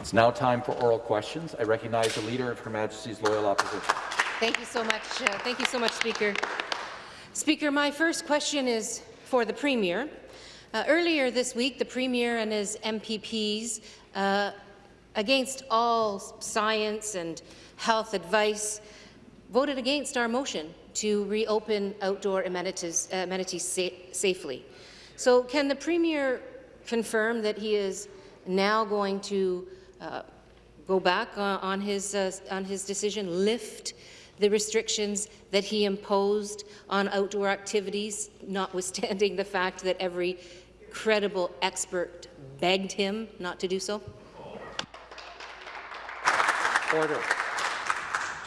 It's now time for oral questions. I recognize the Leader of Her Majesty's Loyal Opposition. Thank you so much. Uh, thank you so much, Speaker. Speaker, my first question is for the Premier. Uh, earlier this week, the Premier and his MPPs, uh, against all science and health advice, voted against our motion to reopen outdoor amenities, uh, amenities sa safely. So can the Premier confirm that he is now going to uh, go back uh, on, his, uh, on his decision, lift the restrictions that he imposed on outdoor activities, notwithstanding the fact that every credible expert begged him not to do so? Order.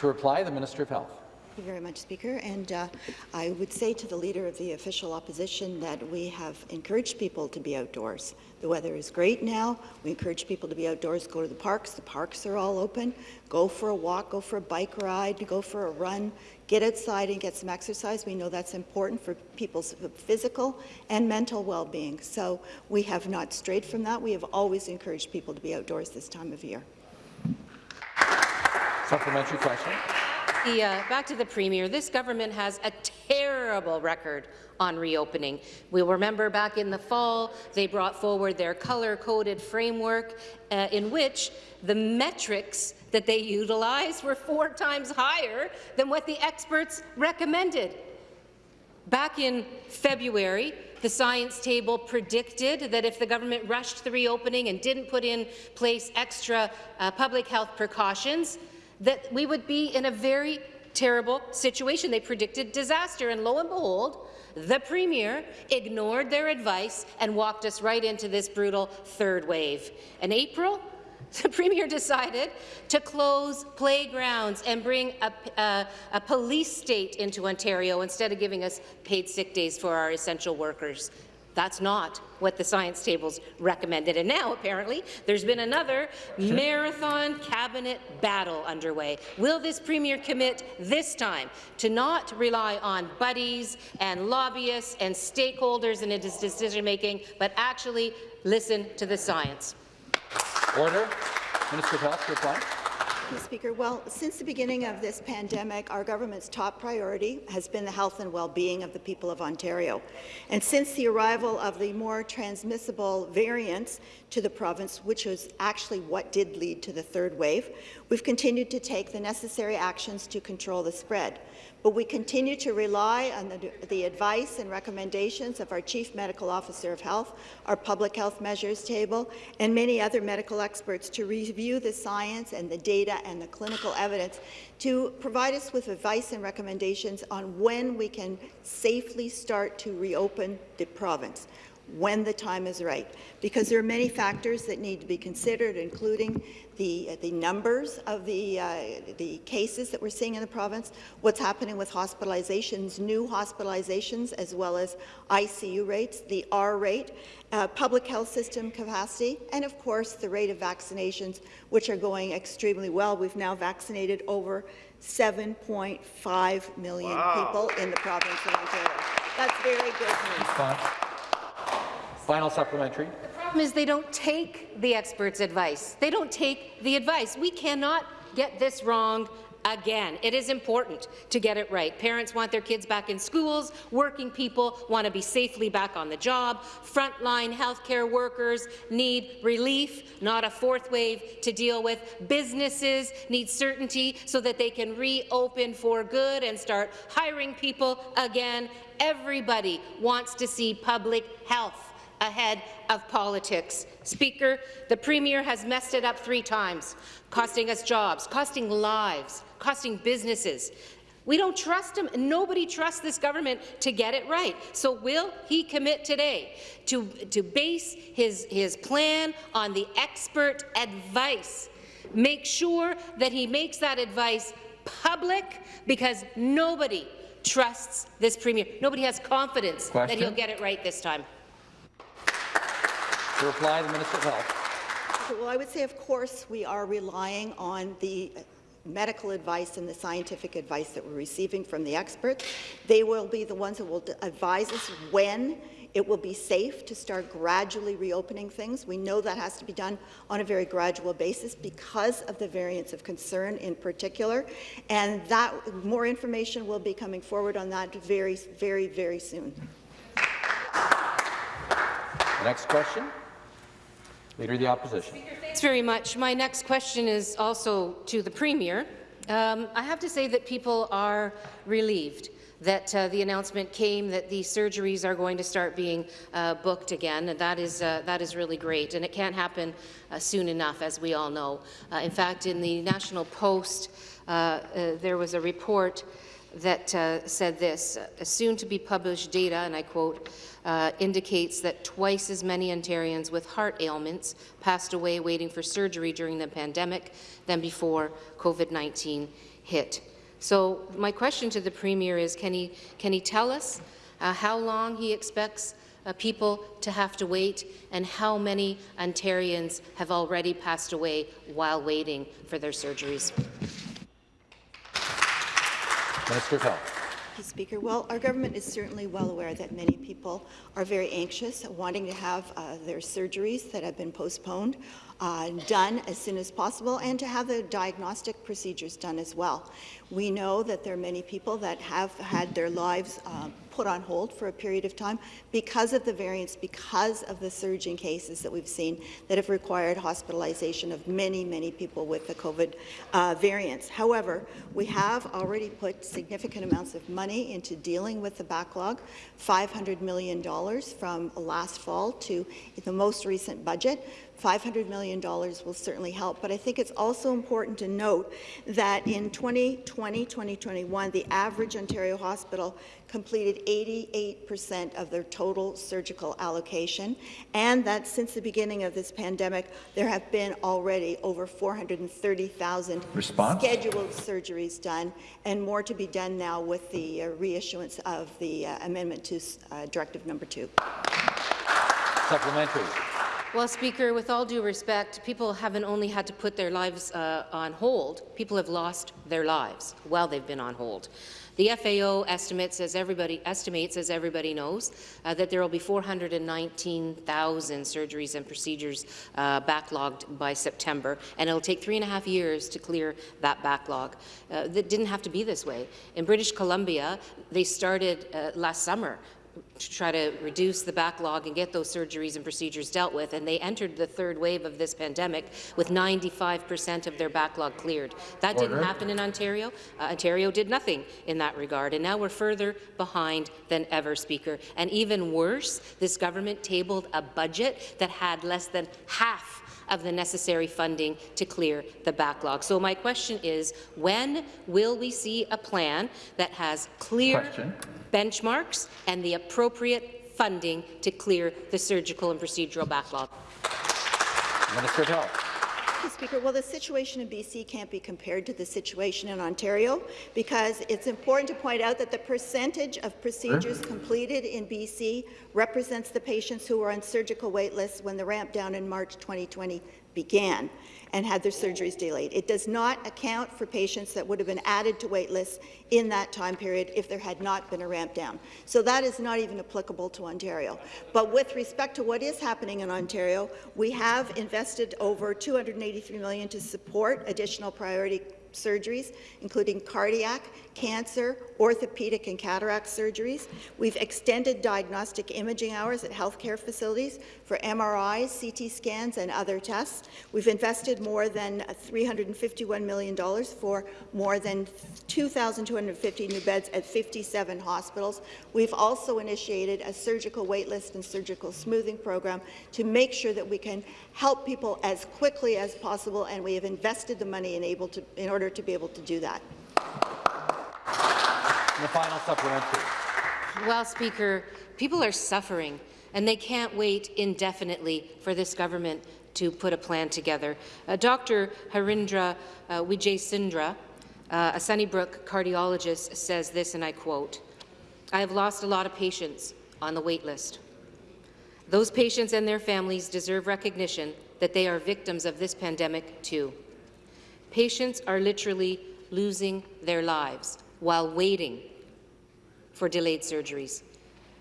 To reply, the Minister of Health. Thank you very much, Speaker. And uh, I would say to the Leader of the Official Opposition that we have encouraged people to be outdoors. The weather is great now. We encourage people to be outdoors, go to the parks. The parks are all open. Go for a walk, go for a bike ride, go for a run, get outside and get some exercise. We know that's important for people's physical and mental well-being. So we have not strayed from that. We have always encouraged people to be outdoors this time of year. Supplementary question. The, uh, back to the Premier. This government has a terrible record on reopening. We'll remember back in the fall, they brought forward their color-coded framework uh, in which the metrics that they utilized were four times higher than what the experts recommended. Back in February, the science table predicted that if the government rushed the reopening and didn't put in place extra uh, public health precautions, that we would be in a very terrible situation. They predicted disaster, and lo and behold, the Premier ignored their advice and walked us right into this brutal third wave. In April, the Premier decided to close playgrounds and bring a, a, a, police state into Ontario instead of giving us paid sick days for our essential workers. That's not what the science tables recommended. And now, apparently, there's been another marathon cabinet battle underway. Will this Premier commit this time to not rely on buddies and lobbyists and stakeholders in his decision-making, but actually listen to the science? Order. Minister of Health, reply. Mr. Speaker, well, since the beginning of this pandemic, our government's top priority has been the health and well-being of the people of Ontario. And since the arrival of the more transmissible variants to the province, which was actually what did lead to the third wave, we've continued to take the necessary actions to control the spread but we continue to rely on the, the, advice and recommendations of our Chief Medical Officer of Health, our Public Health Measures Table, and many other medical experts to review the science and the data and the clinical evidence to provide us with advice and recommendations on when we can safely start to reopen the province when the time is right, because there are many factors that need to be considered, including the, uh, the numbers of the, uh, the cases that we're seeing in the province, what's happening with hospitalizations, new hospitalizations, as well as ICU rates, the R rate, uh, public health system capacity, and of course the rate of vaccinations, which are going extremely well. We've now vaccinated over 7.5 million wow. people in the province of Ontario. That's very good news. Final supplementary. The problem is they don't take the experts' advice. They don't take the advice. We cannot get this wrong again. It is important to get it right. Parents want their kids back in schools. Working people want to be safely back on the job. Frontline healthcare workers need relief, not a fourth wave to deal with. Businesses need certainty so that they can reopen for good and start hiring people again. Everybody wants to see public health ahead of politics. Speaker, the Premier has messed it up three times, costing us jobs, costing lives, costing businesses. We don't trust him, nobody trusts this government to get it right. So will he commit today to, to base his, his plan on the expert advice? Make sure that he makes that advice public, because nobody trusts this Premier. Nobody has confidence Question? that he'll get it right this time. To reply, the Minister of Health. Well, I would say, of course, we are relying on the medical advice and the scientific advice that we're receiving from the experts. They will be the ones that will advise us when It will be safe to start gradually reopening things. We know that has to be done on a very gradual basis because of the variants of concern in particular, and that more information will be coming forward on that very, very, very soon. Next question, Leader of the Opposition. Thanks very much. My next question is also to the Premier. Um, I have to say that people are relieved that uh, the announcement came that the surgeries are going to start being uh, booked again, and that is, uh, that is really great. And it can't happen uh, soon enough, as we all know. Uh, in fact, in the National Post, uh, there was a report that said this, soon to be published data, and I quote, uh, indicates that twice as many Ontarians with heart ailments passed away waiting for surgery during the pandemic than before COVID-19 hit. So my question to the Premier is, can he, can he tell us uh, how long he expects uh, people to have to wait and how many Ontarians have already passed away while waiting for their surgeries? Minister Speaker. Well, our government is certainly well aware that many people are very anxious, wanting to have uh, their surgeries that have been postponed uh, done as soon as possible and to have the diagnostic procedures done as well. We know that there are many people that have had their lives uh, put on hold for a period of time because of the variants, because of the surge in cases that we've seen that have required hospitalization of many, many people with the COVID uh, variants. However, we have already put significant amounts of money into dealing with the backlog, $500 million from last fall to the most recent budget. $500 million will certainly help, but I think it's also important to note that in 2020, 2021, the average Ontario hospital completed 88% of their total surgical allocation, and that since the beginning of this pandemic, there have been already over 430,000 scheduled surgeries done, and more to be done now with the uh, reissuance of the uh, amendment to uh, Directive Number 2. Supplementary. Well, Speaker, with all due respect, people haven't only had to put their lives uh, on hold, people have lost their lives while they've been on hold. The FAO estimates, as everybody estimates, as everybody knows, uh, that there will be 419,000 surgeries and procedures uh, backlogged by September, and it'll take three and a half years to clear that backlog. Uh, that didn't have to be this way. In British Columbia, they started uh, last summer to try to reduce the backlog and get those surgeries and procedures dealt with, and they entered the third wave of this pandemic with 95% of their backlog cleared. That Order. didn't happen in Ontario. Uh, Ontario did nothing in that regard, and now we're further behind than ever, Speaker. And even worse, this government tabled a budget that had less than half of the necessary funding to clear the backlog. So my question is, when will we see a plan that has clear question benchmarks and the appropriate funding to clear the surgical and procedural backlog. Minister of Health. Speaker, well, the situation in BC can't be compared to the situation in Ontario because it's important to point out that the percentage of procedures completed in BC represents the patients who were on surgical wait lists when the ramp down in March 2020 began and had their surgeries delayed. It does not account for patients that would have been added to wait lists in that time period if there had not been a ramp down. So that is not even applicable to Ontario. But with respect to what is happening in Ontario, we have invested over 283 million to support additional priority surgeries, including cardiac, cancer, orthopedic and cataract surgeries. We've extended diagnostic imaging hours at healthcare facilities for MRIs, CT scans, and other tests. We've invested more than $351 million for more than 2,250 new beds at 57 hospitals. We've also initiated a surgical waitlist and surgical smoothing program to make sure that we can help people as quickly as possible, and we have invested the money in, to, in order to be able to do that. The final supplementary. Well, Speaker, people are suffering, and they can't wait indefinitely for this government to put a plan together. Uh, Dr. Harindra uh, Wijeysundera, uh, a Sunnybrook cardiologist, says this, and I quote, I have lost a lot of patients on the wait list. Those patients and their families deserve recognition that they are victims of this pandemic too. Patients are literally losing their lives while waiting for delayed surgeries.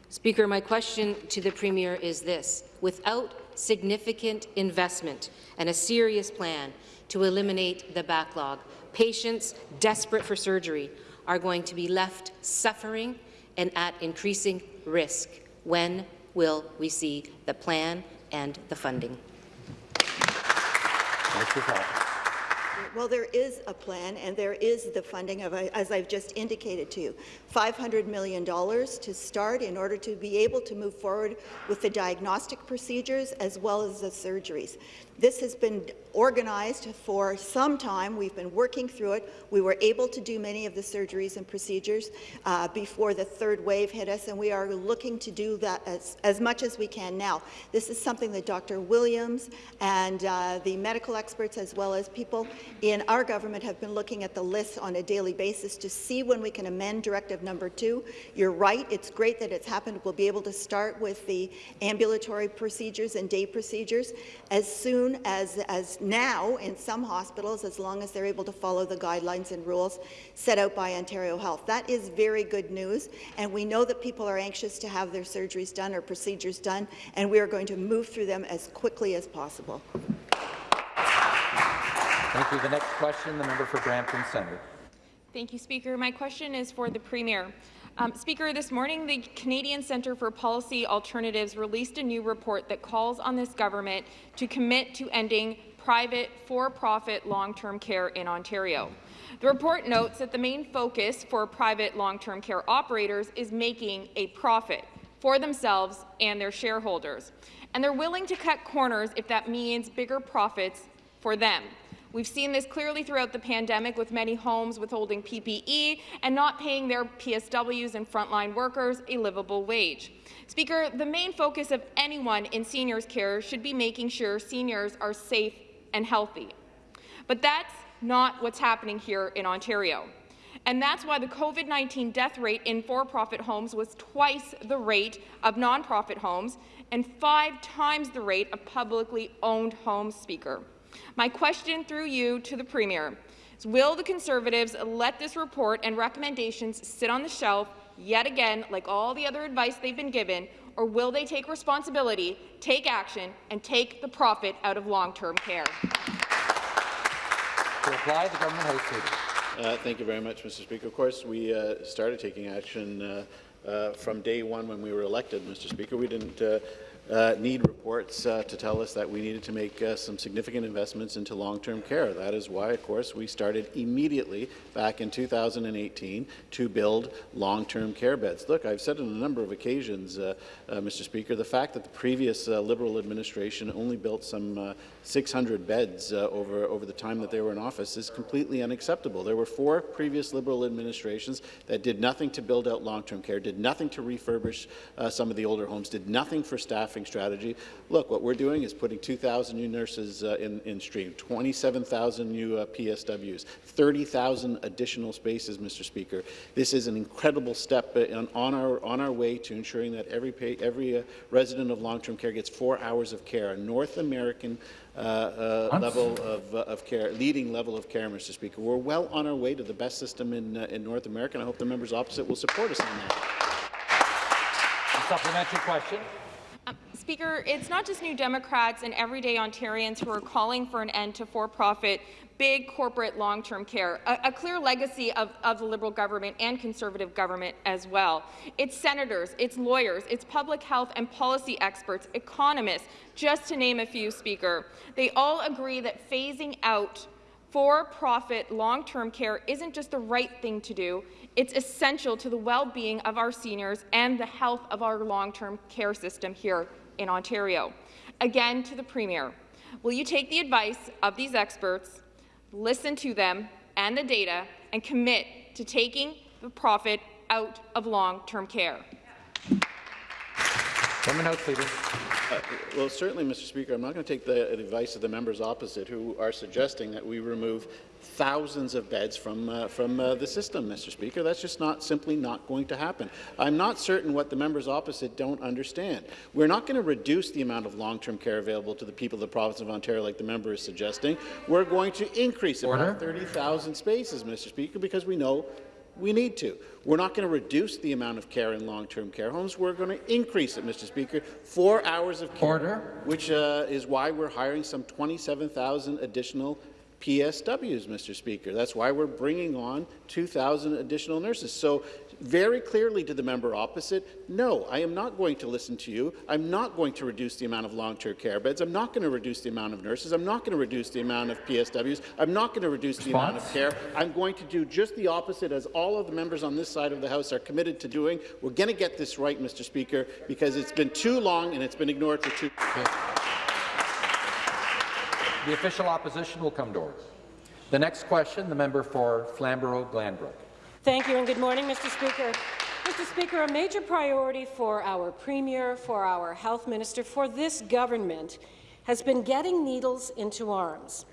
Speaker, my question to the Premier is this. Without significant investment and a serious plan to eliminate the backlog, patients desperate for surgery are going to be left suffering and at increasing risk. When will we see the plan and the funding? Well, there is a plan, and there is the funding, of, as I've just indicated to you, $500 million to start in order to be able to move forward with the diagnostic procedures as well as the surgeries. This has been organized for some time. We've been working through it. We were able to do many of the surgeries and procedures uh, before the third wave hit us, and we are looking to do that as, as much as we can now. This is something that Dr. Williams and uh, the medical experts, as well as people in our government, have been looking at the list on a daily basis to see when we can amend Directive Number 2. You're right. It's great that it's happened. We'll be able to start with the ambulatory procedures and day procedures as soon soon as, as now in some hospitals, as long as they're able to follow the guidelines and rules set out by Ontario Health. That is very good news, and we know that people are anxious to have their surgeries done or procedures done, and we are going to move through them as quickly as possible. Thank you. The next question, the member for Brampton Centre. Thank you, Speaker. My question is for the Premier. Um, Speaker, this morning the Canadian Centre for Policy Alternatives released a new report that calls on this government to commit to ending private, for-profit long-term care in Ontario. The report notes that the main focus for private long-term care operators is making a profit for themselves and their shareholders, and they're willing to cut corners if that means bigger profits for them. We've seen this clearly throughout the pandemic with many homes withholding PPE and not paying their PSWs and frontline workers a livable wage. Speaker, the main focus of anyone in seniors care should be making sure seniors are safe and healthy. But that's not what's happening here in Ontario. And that's why the COVID-19 death rate in for-profit homes was twice the rate of nonprofit homes and five times the rate of publicly owned homes, Speaker. My question through you to the Premier is, will the Conservatives let this report and recommendations sit on the shelf yet again, like all the other advice they've been given, or will they take responsibility, take action, and take the profit out of long-term care? To reply, the government house leader. Uh, thank you very much, Mr. Speaker. Of course, we uh, started taking action uh, uh from day one when we were elected, Mr. Speaker. We didn't uh, need reports uh, to tell us that we needed to make uh, some significant investments into long-term care. That is why, of course, we started immediately back in 2018 to build long-term care beds. Look, I've said on a number of occasions, uh, uh, Mr. Speaker, the fact that the previous uh, Liberal administration only built some 600 beds over, over the time that they were in office is completely unacceptable. There were four previous Liberal administrations that did nothing to build out long-term care, did nothing to refurbish some of the older homes, did nothing for staffing strategy. Look, what we're doing is putting 2,000 new nurses uh, in, in stream, 27,000 new uh, PSWs, 30,000 additional spaces, Mr. Speaker. This is an incredible step uh, on, our, on our way to ensuring that every, pay, every uh, resident of long-term care gets four hours of care, a North American uh, uh, level of, uh, of, care, leading level of care, Mr. Speaker. We're well on our way to the best system in, uh, in North America, and I hope the members opposite will support us on that. A supplementary question. Speaker, it's not just New Democrats and everyday Ontarians who are calling for an end to for-profit, big corporate long-term care, a, a, clear legacy of, of the Liberal government and Conservative government as well. It's senators, it's lawyers, it's public health and policy experts, economists, just to name a few, Speaker. They all agree that phasing out for-profit long-term care isn't just the right thing to do, it's essential to the well-being of our seniors and the health of our long-term care system here in Ontario. Again, to the Premier, will you take the advice of these experts, listen to them and the data, and commit to taking the profit out of long-term care? House Leader. Uh, well, certainly, Mr. Speaker, I'm not going to take the advice of the members opposite who are suggesting that we remove thousands of beds from, uh, from uh, the system, Mr. Speaker. That's just not simply not going to happen. I'm not certain what the members opposite don't understand. We're not going to reduce the amount of long-term care available to the people of the province of Ontario like the member is suggesting. We're going to increase it by 30,000 spaces, Mr. Speaker, because we know we need to. We're not going to reduce the amount of care in long-term care homes. We're going to increase it, Mr. Speaker. Four hours of care, Order. which uh, is why we're hiring some 27,000 additional PSWs, Mr. Speaker. That's why we're bringing on 2,000 additional nurses. So very clearly to the member opposite, no, I am not going to listen to you. I'm not going to reduce the amount of long-term care beds. I'm not going to reduce the amount of nurses. I'm not going to reduce the amount of PSWs. I'm not going to reduce the amount of Response? care. I'm going to do just the opposite, as all of the members on this side of the House are committed to doing. We're going to get this right, Mr. Speaker, because it's been too long and it's been ignored for too The official opposition will come to order. The next question, the member for Flamborough-Glanbrook. Thank you and good morning, Mr. Speaker. Mr. Speaker, a major priority for our Premier, for our Health Minister, for this government has been getting needles into arms.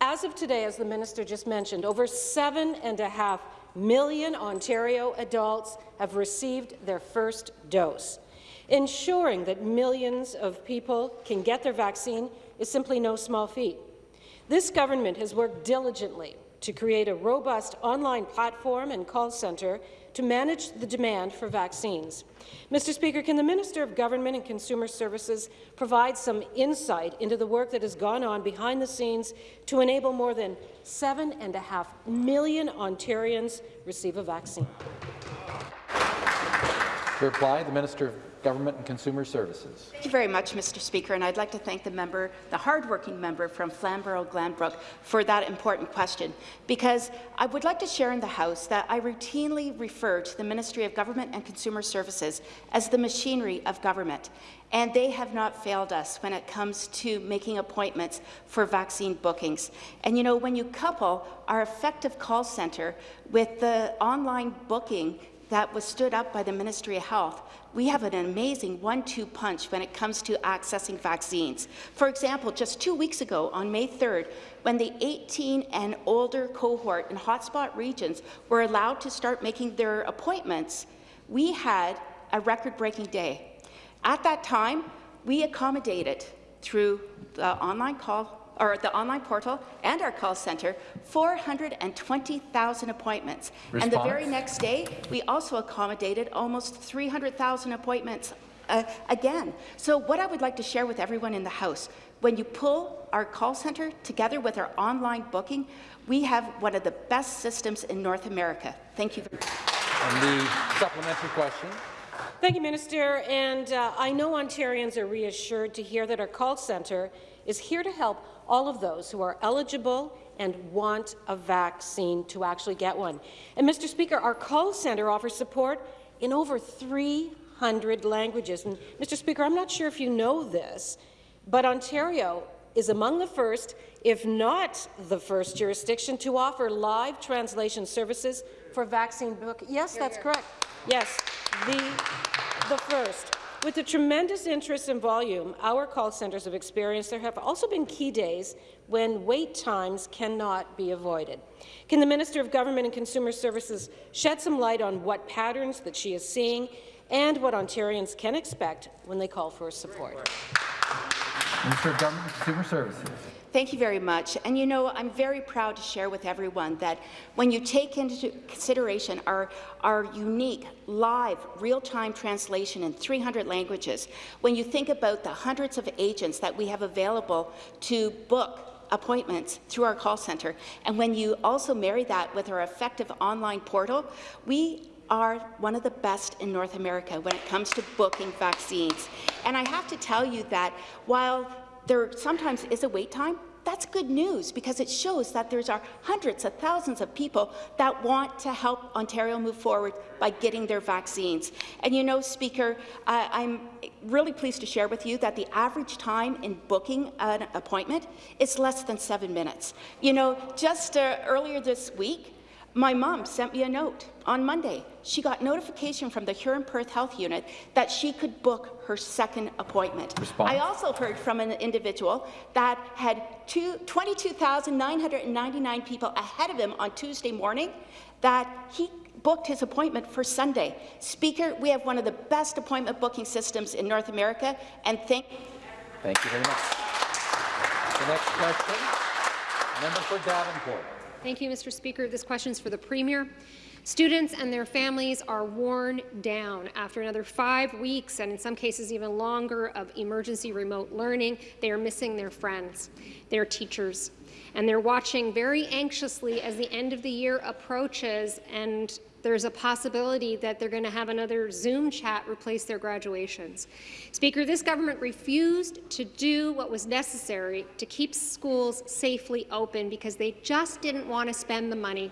As of today, as the Minister just mentioned, over seven and a half million Ontario adults have received their first dose. Ensuring that millions of people can get their vaccine is simply no small feat. This government has worked diligently to create a robust online platform and call centre to manage the demand for vaccines. Mr. Speaker, can the Minister of Government and Consumer Services provide some insight into the work that has gone on behind the scenes to enable more than seven and a half million Ontarians receive a vaccine? To reply, the Minister Government and Consumer Services. Thank you very much, Mr. Speaker, and I'd like to thank the member, the hardworking member from Flamborough-Glanbrook, for that important question, because I would like to share in the House that I routinely refer to the Ministry of Government and Consumer Services as the machinery of government, and they have not failed us when it comes to making appointments for vaccine bookings. And you know, when you couple our effective call centre with the online booking that was stood up by the Ministry of Health, we have an amazing one-two punch when it comes to accessing vaccines. For example, just two weeks ago, on May 3rd, when the 18 and older cohort in hotspot regions were allowed to start making their appointments, we had a record-breaking day. At that time, we accommodated through the online call or at the online portal and our call centre, 420,000 appointments. And the very next day, we also accommodated almost 300,000 appointments uh, again. So what I would like to share with everyone in the House, when you pull our call centre together with our online booking, we have one of the best systems in North America. Thank you. And the supplementary question. Thank you, Minister. And uh, I know Ontarians are reassured to hear that our call centre is here to help all of those who are eligible and want a vaccine to actually get one. And, Mr. Speaker, our call centre offers support in over 300 languages. And, Mr. Speaker, I'm not sure if you know this, but Ontario is among the first, if not the first jurisdiction to offer live translation services for vaccine book. Yes, that's correct. Yes, the, the first. With the tremendous interest and volume our call centres have experienced, there have also been key days when wait times cannot be avoided. Can the Minister of Government and Consumer Services shed some light on what patterns that she is seeing and what Ontarians can expect when they call for support? Minister of Government and Consumer Services. Thank you very much. And you know, I'm very proud to share with everyone that when you take into consideration our, our unique, live, real-time translation in 300 languages, when you think about the hundreds of agents that we have available to book appointments through our call centre, and when you also marry that with our effective online portal, we are one of the best in North America when it comes to booking vaccines. And I have to tell you that while there sometimes is a wait time, that's good news because it shows that there's are hundreds of thousands of people that want to help Ontario move forward by getting their vaccines. And you know, Speaker, uh, I'm really pleased to share with you that the average time in booking an appointment is less than seven minutes. You know, just uh, earlier this week, my mom sent me a note on Monday. She got notification from the Huron Perth Health Unit that she could book her second appointment. Response. I also heard from an individual that had 22,999 people ahead of him on Tuesday morning that he booked his appointment for Sunday. Speaker, we have one of the best appointment booking systems in North America, and thank Thank you very much. The next question, member for Davenport. Thank you, Mr. Speaker. This question is for the Premier. Students and their families are worn down after another five weeks, and in some cases even longer, of emergency remote learning. They are missing their friends, their teachers, and they're watching very anxiously as the end of the year approaches and there's a possibility that they're going to have another Zoom chat replace their graduations. Speaker, this government refused to do what was necessary to keep schools safely open because they just didn't want to spend the money.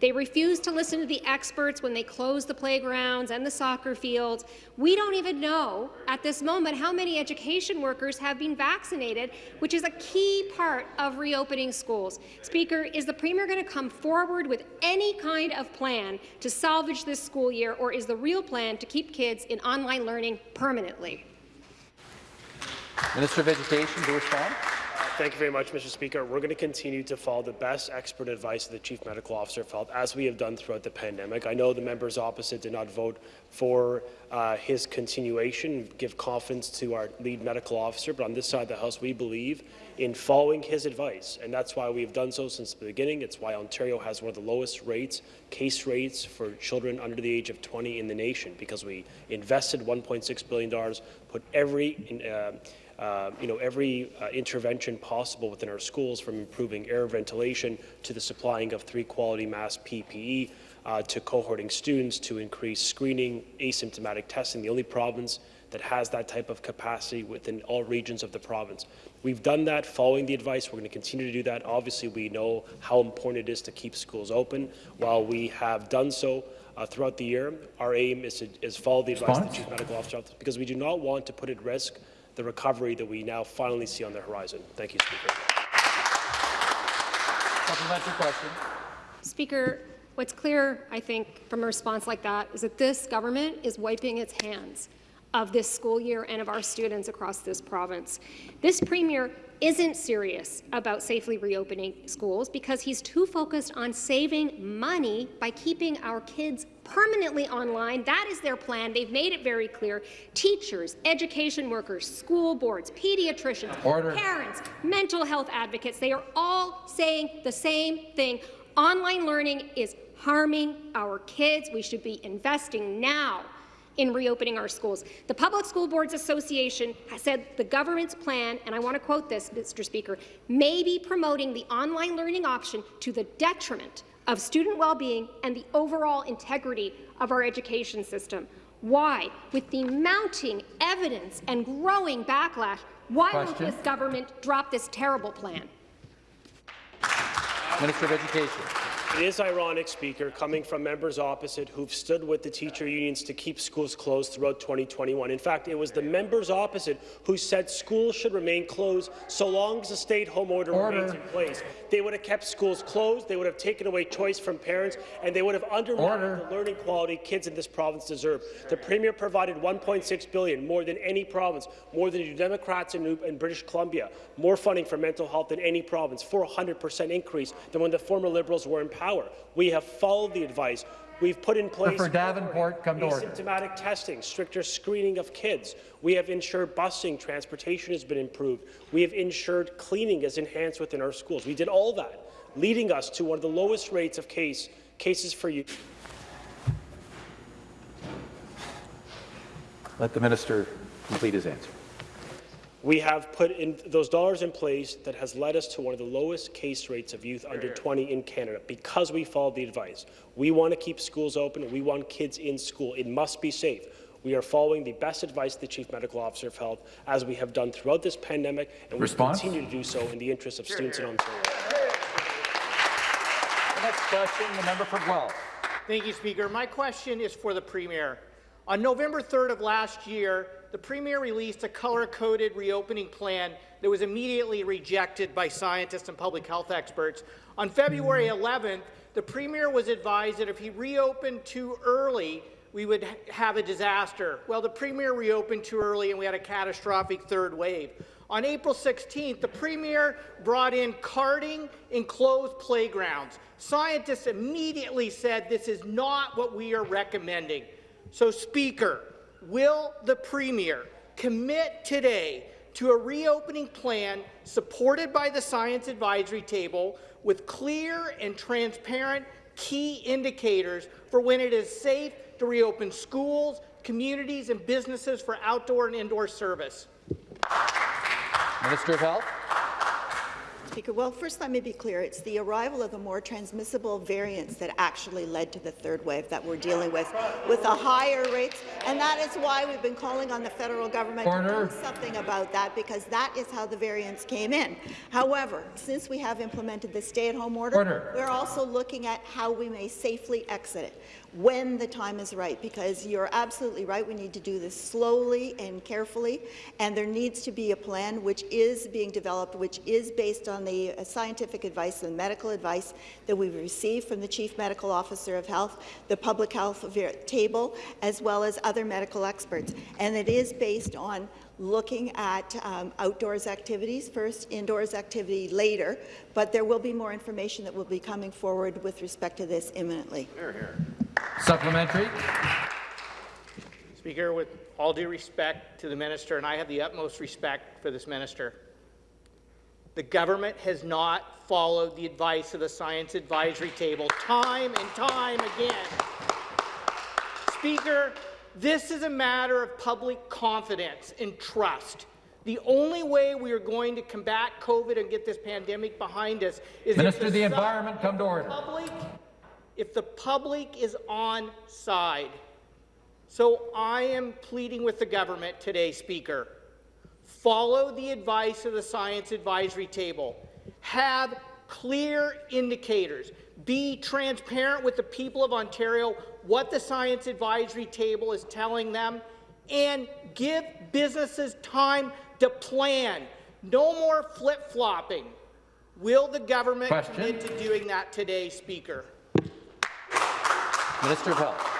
They refuse to listen to the experts when they close the playgrounds and the soccer fields. We don't even know at this moment how many education workers have been vaccinated, which is a key part of reopening schools. Speaker, is the Premier going to come forward with any kind of plan to salvage this school year, or is the real plan to keep kids in online learning permanently? Minister of Education to respond. Thank you very much, Mr. Speaker. We're going to continue to follow the best expert advice of the Chief Medical Officer of Health, as we have done throughout the pandemic. I know the members opposite did not vote for uh, his continuation, give confidence to our lead medical officer, but on this side of the House, we believe in following his advice, and that's why we've done so since the beginning. It's why Ontario has one of the lowest rates, case rates for children under the age of 20 in the nation, because we invested $1.6 billion, put every uh, uh, you know, every uh, intervention possible within our schools, from improving air ventilation to the supplying of three quality mask PPE, uh, to cohorting students, to increase screening, asymptomatic testing, the only province that has that type of capacity within all regions of the province. We've done that following the advice. We're going to continue to do that. Obviously, we know how important it is to keep schools open. While we have done so, uh, throughout the year. Our aim is to is follow the advice of the Chief Medical Officer because we do not want to put at risk the recovery that we now finally see on the horizon. Thank you, Speaker. Supplementary question. Speaker, what's clear, I think, from a response like that is that this government is wiping its hands of this school year and of our students across this province. This premier isn't serious about safely reopening schools because he's too focused on saving money by keeping our kids permanently online. That is their plan. They've made it very clear. Teachers, education workers, school boards, pediatricians, Order. parents, mental health advocates, they are all saying the same thing. Online learning is harming our kids. We should be investing now in reopening our schools. The Public School Boards Association has said the government's plan, and I want to quote this, Mr. Speaker, may be promoting the online learning option to the detriment of student well-being and the overall integrity of our education system. Why? With the mounting evidence and growing backlash, why won't this government drop this terrible plan? Minister of Education. It is ironic, Speaker, coming from members opposite who've stood with the teacher unions to keep schools closed throughout 2021. In fact, it was the members opposite who said schools should remain closed so long as the stay-at-home order, Order. remains in place. They would have kept schools closed, they would have taken away choice from parents, and they would have undermined Order. the learning quality kids in this province deserve. The Premier provided 1.6 billion, more than any province, more than the Democrats in, in British Columbia, more funding for mental health than any province, 400% increase than when the former Liberals were in power. We have followed the advice. We've put in place For Davenport, come to order. asymptomatic testing, stricter screening of kids. We have ensured busing, transportation has been improved. We have ensured cleaning is enhanced within our schools. We did all that, leading us to one of the lowest rates of case, cases for youth. Let the minister complete his answer. We have put in those dollars in place that has led us to one of the lowest case rates of youth under 20 in Canada because we followed the advice. We want to keep schools open we want kids in school. It must be safe. We are following the best advice of the Chief Medical Officer of Health, as we have done throughout this pandemic, and we Response? continue to do so in the interest of students in Ontario. The next question, the member for Guelph. Thank you, Speaker. My question is for the Premier. On November 3rd of last year, the Premier released a color-coded reopening plan that was immediately rejected by scientists and public health experts. On February mm. 11th, the Premier was advised that if he reopened too early, we would have a disaster. Well, the Premier reopened too early and we had a catastrophic third wave. On April 16th, the Premier brought in carding in closed playgrounds. Scientists immediately said this is not what we are recommending. So, Speaker, will the Premier commit today to a reopening plan supported by the Science Advisory Table with clear and transparent key indicators for when it is safe to reopen schools, communities and businesses for outdoor and indoor service? Minister of Health. Speaker, well, first let me be clear. It's the arrival of the more transmissible variants that actually led to the third wave that we're dealing with, with the higher rates, and that is why we've been calling on the federal government Order. to do something about that, because that is how the variants came in. However, since we have implemented the stay-at-home order, Order. we're also looking at how we may safely exit it when the time is right, because you're absolutely right. We need to do this slowly and carefully, and there needs to be a plan which is being developed, which is based on the uh, scientific advice and medical advice that we've received from the Chief Medical Officer of Health, the Public Health Table, as well as other medical experts. And it is based on looking at um, outdoors activities first, indoors activity later, but there will be more information that will be coming forward with respect to this imminently. Supplementary. Speaker, with all due respect to the minister, and I have the utmost respect for this minister, the government has not followed the advice of the Science Advisory Table time and time again. Speaker, this is a matter of public confidence and trust. The only way we are going to combat COVID and get this pandemic behind us is Minister if of the Environment, come to order. Public, if the public is on side. So I am pleading with the government today, Speaker. Follow the advice of the Science Advisory Table. Have clear indicators. Be transparent with the people of Ontario what the Science Advisory Table is telling them and give businesses time to plan. No more flip-flopping. Will the government Question. commit to doing that today, Speaker? Minister of Health.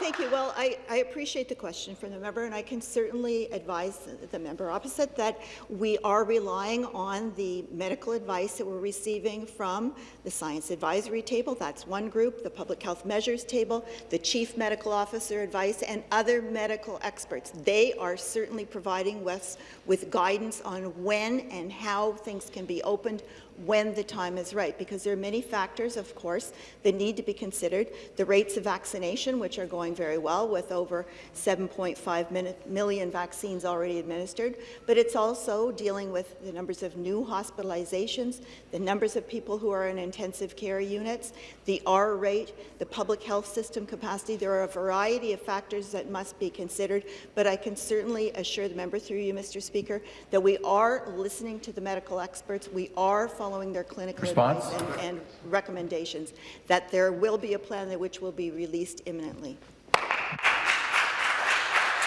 Thank you. Well, I, I appreciate the question from the member, and I can certainly advise the- the member opposite that we are relying on the medical advice that we're receiving from the Science Advisory Table. That's one group, the Public Health Measures Table, the Chief Medical Officer advice, and other medical experts. They are certainly providing us with guidance on when and how things can be opened when the time is right, because there are many factors, of course, that need to be considered. The rates of vaccination, which are going very well, with over 7.5 million vaccines already administered, but it's also dealing with the numbers of new hospitalizations, the numbers of people who are in intensive care units, the R rate, the public health system capacity. There are a variety of factors that must be considered, but I can certainly assure the member through you, Mr. Speaker, that we are listening to the medical experts. We are following their clinical Response? advice and, and recommendations, that there will be a plan that which will be released imminently.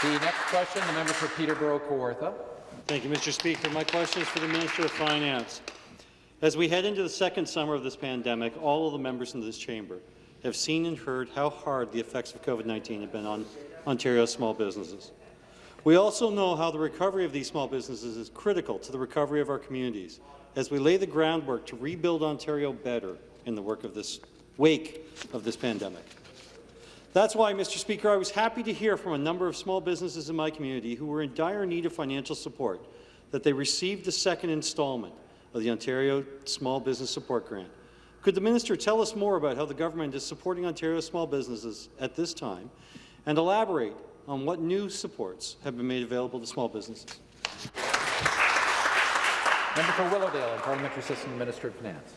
The next question, the member for Peterborough Kawartha. Thank you, Mr. Speaker. My question is for the Minister of Finance. As we head into the second summer of this pandemic, all of the members in this chamber have seen and heard how hard the effects of COVID-19 have been on Ontario's small businesses. We also know how the recovery of these small businesses is critical to the recovery of our communities as we lay the groundwork to rebuild Ontario better in the work of this wake of this pandemic. That's why, Mr. Speaker, I was happy to hear from a number of small businesses in my community who were in dire need of financial support that they received the second installment of the Ontario Small Business Support Grant. Could the minister tell us more about how the government is supporting Ontario small businesses at this time and elaborate on what new supports have been made available to small businesses? Member for Willowdale and Parliamentary Assistant Minister of Finance.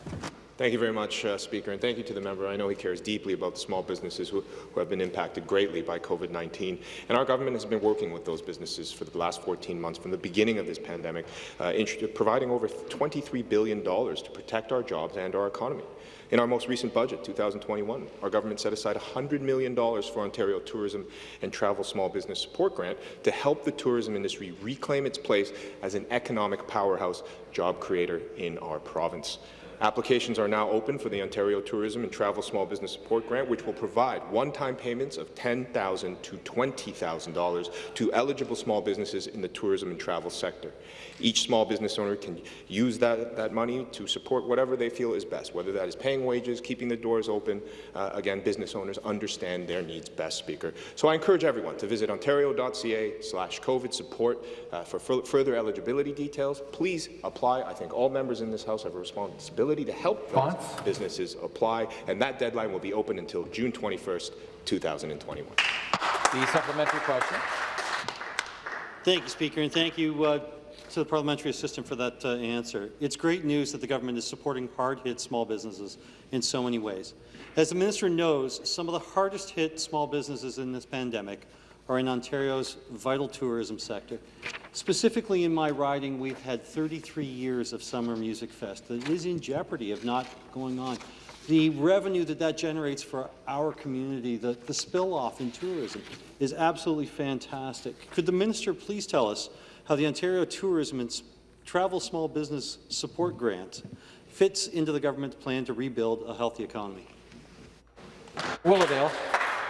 Thank you very much, uh, Speaker, and thank you to the member. I know he cares deeply about the small businesses who, who have been impacted greatly by COVID-19, and our government has been working with those businesses for the last 14 months from the beginning of this pandemic, uh, providing over $23 billion to protect our jobs and our economy. In our most recent budget, 2021, our government set aside $100 million for Ontario Tourism and Travel Small Business Support Grant to help the tourism industry reclaim its place as an economic powerhouse job creator in our province. Applications are now open for the Ontario Tourism and Travel Small Business Support Grant, which will provide one-time payments of 10,000 to $20,000 to eligible small businesses in the tourism and travel sector. Each small business owner can use that, that money to support whatever they feel is best, whether that is paying wages, keeping the doors open. Uh, again, business owners understand their needs best, Speaker. So I encourage everyone to visit ontario.ca slash COVID support uh, for further eligibility details. Please apply. I think all members in this House have a responsibility ability to help those businesses apply, and that deadline will be open until June 21st, 2021. The supplementary question. Thank you, Speaker, and thank you uh, to the parliamentary assistant for that uh, answer. It's great news that the government is supporting hard-hit small businesses in so many ways. As the minister knows, some of the hardest-hit small businesses in this pandemic are in Ontario's vital tourism sector. Specifically in my riding, we've had 33 years of Summer Music Fest that is in jeopardy of not going on. The revenue that that generates for our community, the, the spill-off in tourism, is absolutely fantastic. Could the minister please tell us how the Ontario Tourism and Travel Small Business Support Grant fits into the government's plan to rebuild a healthy economy? Willowdale.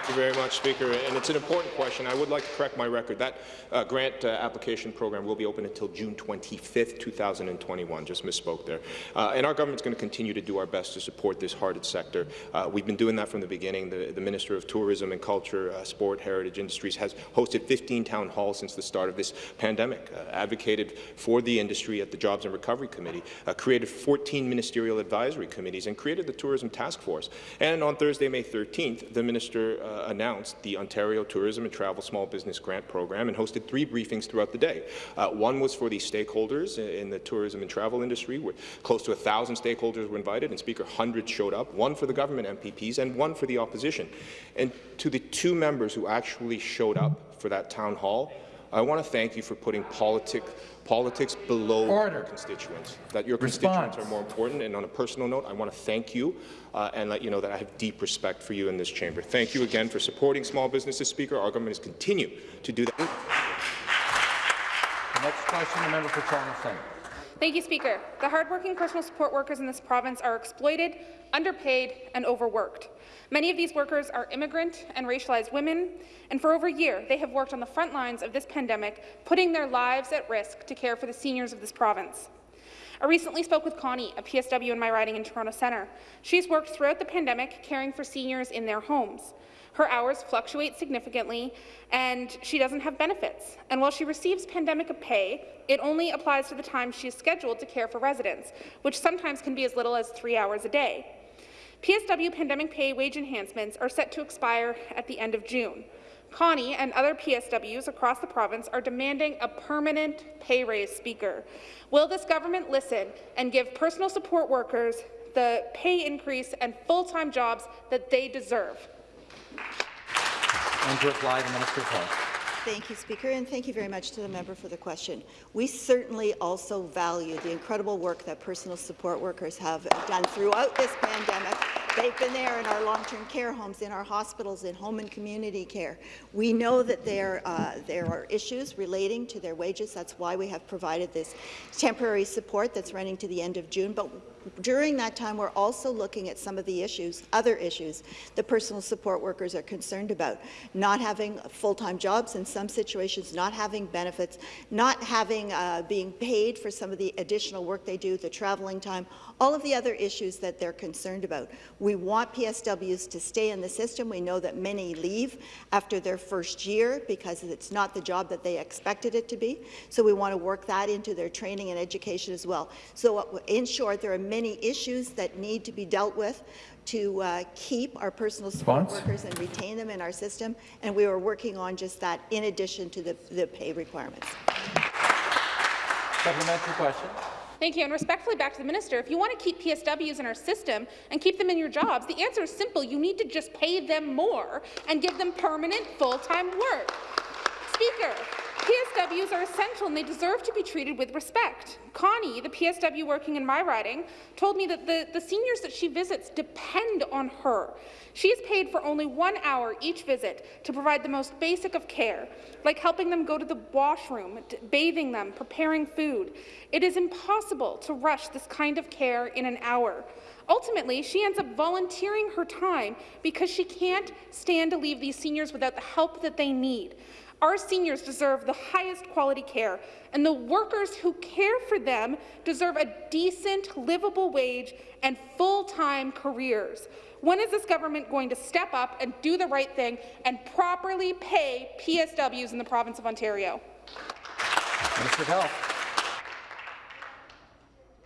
Thank you very much, Speaker. And it's an important question. I would like to correct my record. That uh, grant uh, application program will be open until June 25th, 2021. Just misspoke there. Uh, and our government's going to continue to do our best to support this hardest sector. Uh, we've been doing that from the beginning. The, the Minister of Tourism and Culture, uh, Sport, Heritage Industries has hosted 15 town halls since the start of this pandemic, uh, advocated for the industry at the Jobs and Recovery Committee, created 14 ministerial advisory committees, and created the Tourism Task Force. And on Thursday, May 13th, the Minister uh, announced the Ontario Tourism and Travel Small Business Grant Program and hosted three briefings throughout the day. Uh, one was for the stakeholders in the tourism and travel industry, where close to a thousand stakeholders were invited, and Speaker, hundreds showed up, one for the government MPPs and one for the opposition. And to the two members who actually showed up for that town hall, I want to thank you for putting politic, politics below Order. your constituents, that your Response. constituents are more important. And on a personal note, I want to thank you uh, and let you know that I have deep respect for you in this chamber. Thank you again for supporting small businesses, Speaker. Our government has continued to do that. The next question, the member for Toronto Centre. Thank you, Speaker. The hardworking personal support workers in this province are exploited, underpaid, and overworked. Many of these workers are immigrant and racialized women, and for over a year, they have worked on the front lines of this pandemic, putting their lives at risk to care for the seniors of this province. I recently spoke with Connie, a PSW in my riding in Toronto Centre. She's worked throughout the pandemic caring for seniors in their homes. Her hours fluctuate significantly, and she doesn't have benefits. And while she receives pandemic pay, it only applies to the time she is scheduled to care for residents, which sometimes can be as little as three hours a day. PSW pandemic pay wage enhancements are set to expire at the end of June. Connie and other PSWs across the province are demanding a permanent pay raise, Speaker. Will this government listen and give personal support workers the pay increase and full-time jobs that they deserve? And to reply, the Minister of Health. Thank you, Speaker, and thank you very much to the member for the question. We certainly also value the incredible work that personal support workers have done throughout this pandemic. They've been there in our long-term care homes, in our hospitals, in home and community care. We know that there, uh, there are issues relating to their wages. That's why we have provided this temporary support that's running to the end of June. But during that time, we're also looking at some of the issues, other issues, the personal support workers are concerned about. Not having full-time jobs in some situations, not having benefits, not having, uh, being paid for some of the additional work they do, the traveling time, all of the other issues that they're concerned about. We want PSWs to stay in the system. We know that many leave after their first year because it's not the job that they expected it to be. So we want to work that into their training and education as well. So uh, in short, there are many issues that need to be dealt with to uh, keep our personal support Response? workers and retain them in our system, and we are working on just that in addition to the, the pay requirements. Supplementary question. Thank you. And respectfully back to the minister, if you want to keep PSWs in our system and keep them in your jobs, the answer is simple. You need to just pay them more and give them permanent full-time work. Speaker, PSWs are essential and they deserve to be treated with respect. Connie, the PSW working in my riding, told me that the, the seniors that she visits depend on her. She is paid for only one hour each visit to provide the most basic of care, like helping them go to the washroom, bathing them, preparing food. It is impossible to rush this kind of care in an hour. Ultimately, she ends up volunteering her time because she can't stand to leave these seniors without the help that they need. Our seniors deserve the highest quality care, and the workers who care for them deserve a decent, livable wage and full-time careers. When is this government going to step up and do the right thing and properly pay PSWs in the province of Ontario? Of Health.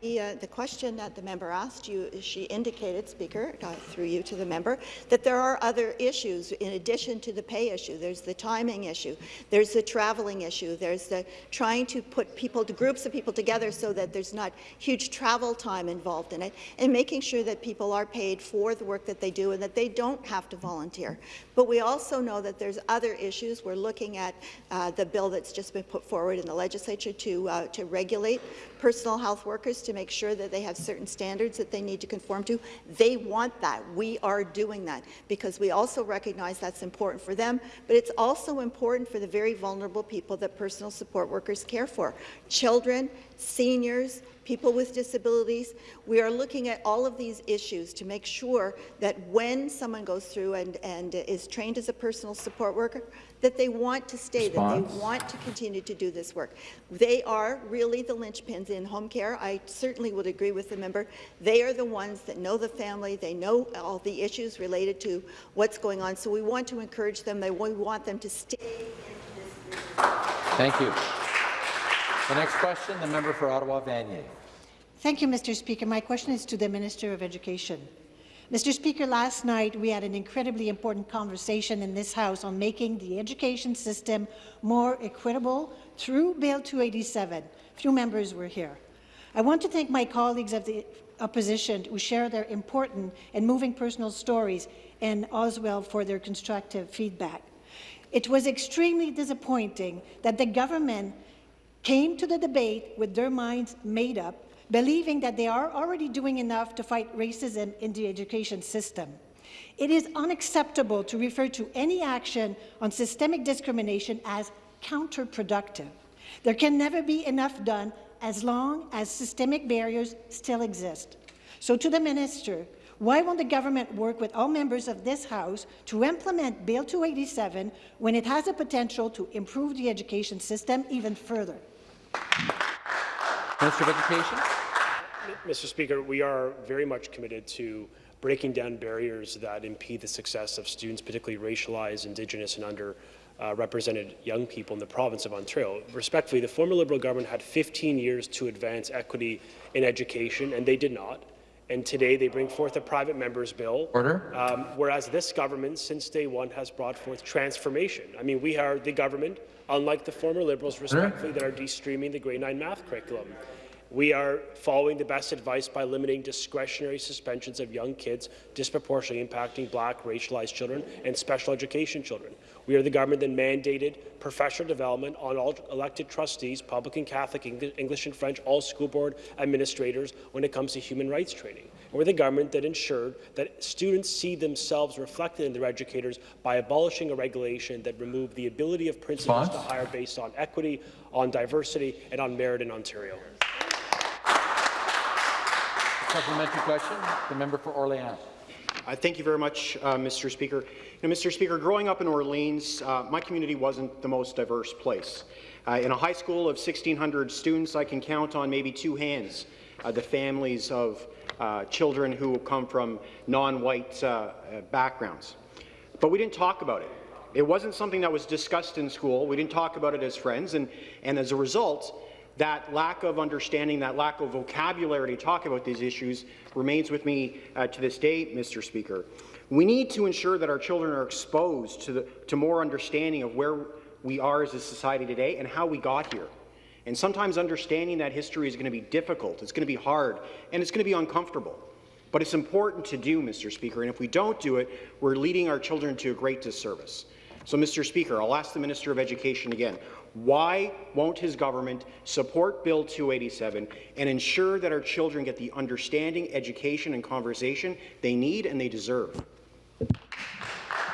The, uh, the question that the member asked you, she indicated, Speaker, uh, through you to the member, that there are other issues in addition to the pay issue. There's the timing issue, there's the traveling issue, there's the trying to put people, groups of people together so that there's not huge travel time involved in it, and making sure that people are paid for the work that they do and that they don't have to volunteer. But we also know that there's other issues. We're looking at uh, the bill that's just been put forward in the legislature to, uh, to regulate personal health workers to make sure that they have certain standards that they need to conform to. They want that. We are doing that because we also recognize that's important for them, but it's also important for the very vulnerable people that personal support workers care for. Children, seniors, people with disabilities. We are looking at all of these issues to make sure that when someone goes through and, and is trained as a personal support worker, that they want to stay, Response. that they want to continue to do this work. They are really the linchpins in home care. I certainly would agree with the member. They are the ones that know the family. They know all the issues related to what's going on. So we want to encourage them. They, we want them to stay. Thank you. The next question, the member for Ottawa Vanier. Thank you, Mr. Speaker. My question is to the Minister of Education. Mr. Speaker, last night we had an incredibly important conversation in this House on making the education system more equitable through Bill 287. Few members were here. I want to thank my colleagues of the opposition who share their important and moving personal stories and as well for their constructive feedback. It was extremely disappointing that the government came to the debate with their minds made up believing that they are already doing enough to fight racism in the education system. It is unacceptable to refer to any action on systemic discrimination as counterproductive. There can never be enough done as long as systemic barriers still exist. So to the minister, why won't the government work with all members of this House to implement Bill 287 when it has the potential to improve the education system even further? Minister of Education. Mr. Speaker, we are very much committed to breaking down barriers that impede the success of students, particularly racialized, Indigenous and underrepresented uh, young people in the province of Ontario. Respectfully, the former Liberal government had 15 years to advance equity in education, and they did not. And today they bring forth a private member's bill. Order. Um, whereas this government, since day one, has brought forth transformation. I mean, we are the government, unlike the former Liberals, respectfully, that are de-streaming the grade 9 math curriculum. We are following the best advice by limiting discretionary suspensions of young kids, disproportionately impacting black, racialized children and special education children. We are the government that mandated professional development on all elected trustees, public and Catholic, English and French, all school board administrators when it comes to human rights training. And we're the government that ensured that students see themselves reflected in their educators by abolishing a regulation that removed the ability of principals Response? to hire based on equity, on diversity, and on merit in Ontario. Supplementary question, the member for Orleans. Uh, thank you very much, uh, Mr. Speaker. Mr. Speaker, growing up in Orleans, uh, my community wasn't the most diverse place. Uh, in a high school of 1,600 students, I can count on maybe two hands uh, the families of children who come from non-white backgrounds. But we didn't talk about it. It wasn't something that was discussed in school. We didn't talk about it as friends, and, and as a result, that lack of understanding, that lack of vocabulary to talk about these issues remains with me uh, to this day, Mr. Speaker. We need to ensure that our children are exposed to, the, to more understanding of where we are as a society today and how we got here. And sometimes understanding that history is going to be difficult, it's going to be hard, and it's going to be uncomfortable. But it's important to do, Mr. Speaker, and if we don't do it, we're leading our children to a great disservice. So, Mr. Speaker, I'll ask the Minister of Education again. Why won't his government support Bill 287 and ensure that our children get the understanding, education and conversation they need and they deserve?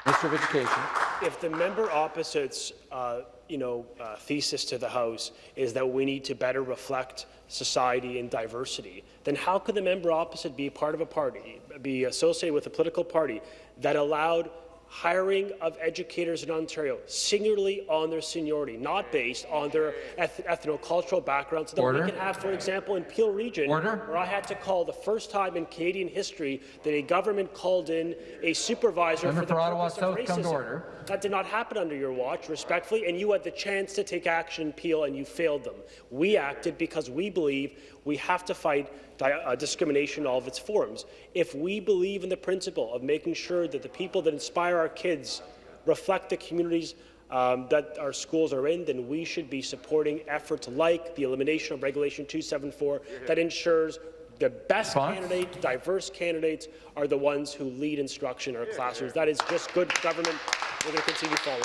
Minister of Education. If the member opposite's uh, you know, uh, thesis to the House is that we need to better reflect society and diversity, then how could the member opposite be part of a party, be associated with a political party that allowed hiring of educators in Ontario singularly on their seniority, not based on their eth ethno-cultural background, so that Order. we can have, for example, in Peel Region, Order. where I had to call the first time in Canadian history that a government called in a supervisor Member for the for Ottawa South, of come to order. That did not happen under your watch, respectfully, and you had the chance to take action in Peel, and you failed them. We acted because we believe We have to fight uh, discrimination in all of its forms. If we believe in the principle of making sure that the people that inspire our kids reflect the communities um, that our schools are in, then we should be supporting efforts like the elimination of Regulation 274 that ensures the best candidates, diverse candidates, are the ones who lead instruction in our classrooms. That is just good government. We're going to continue following.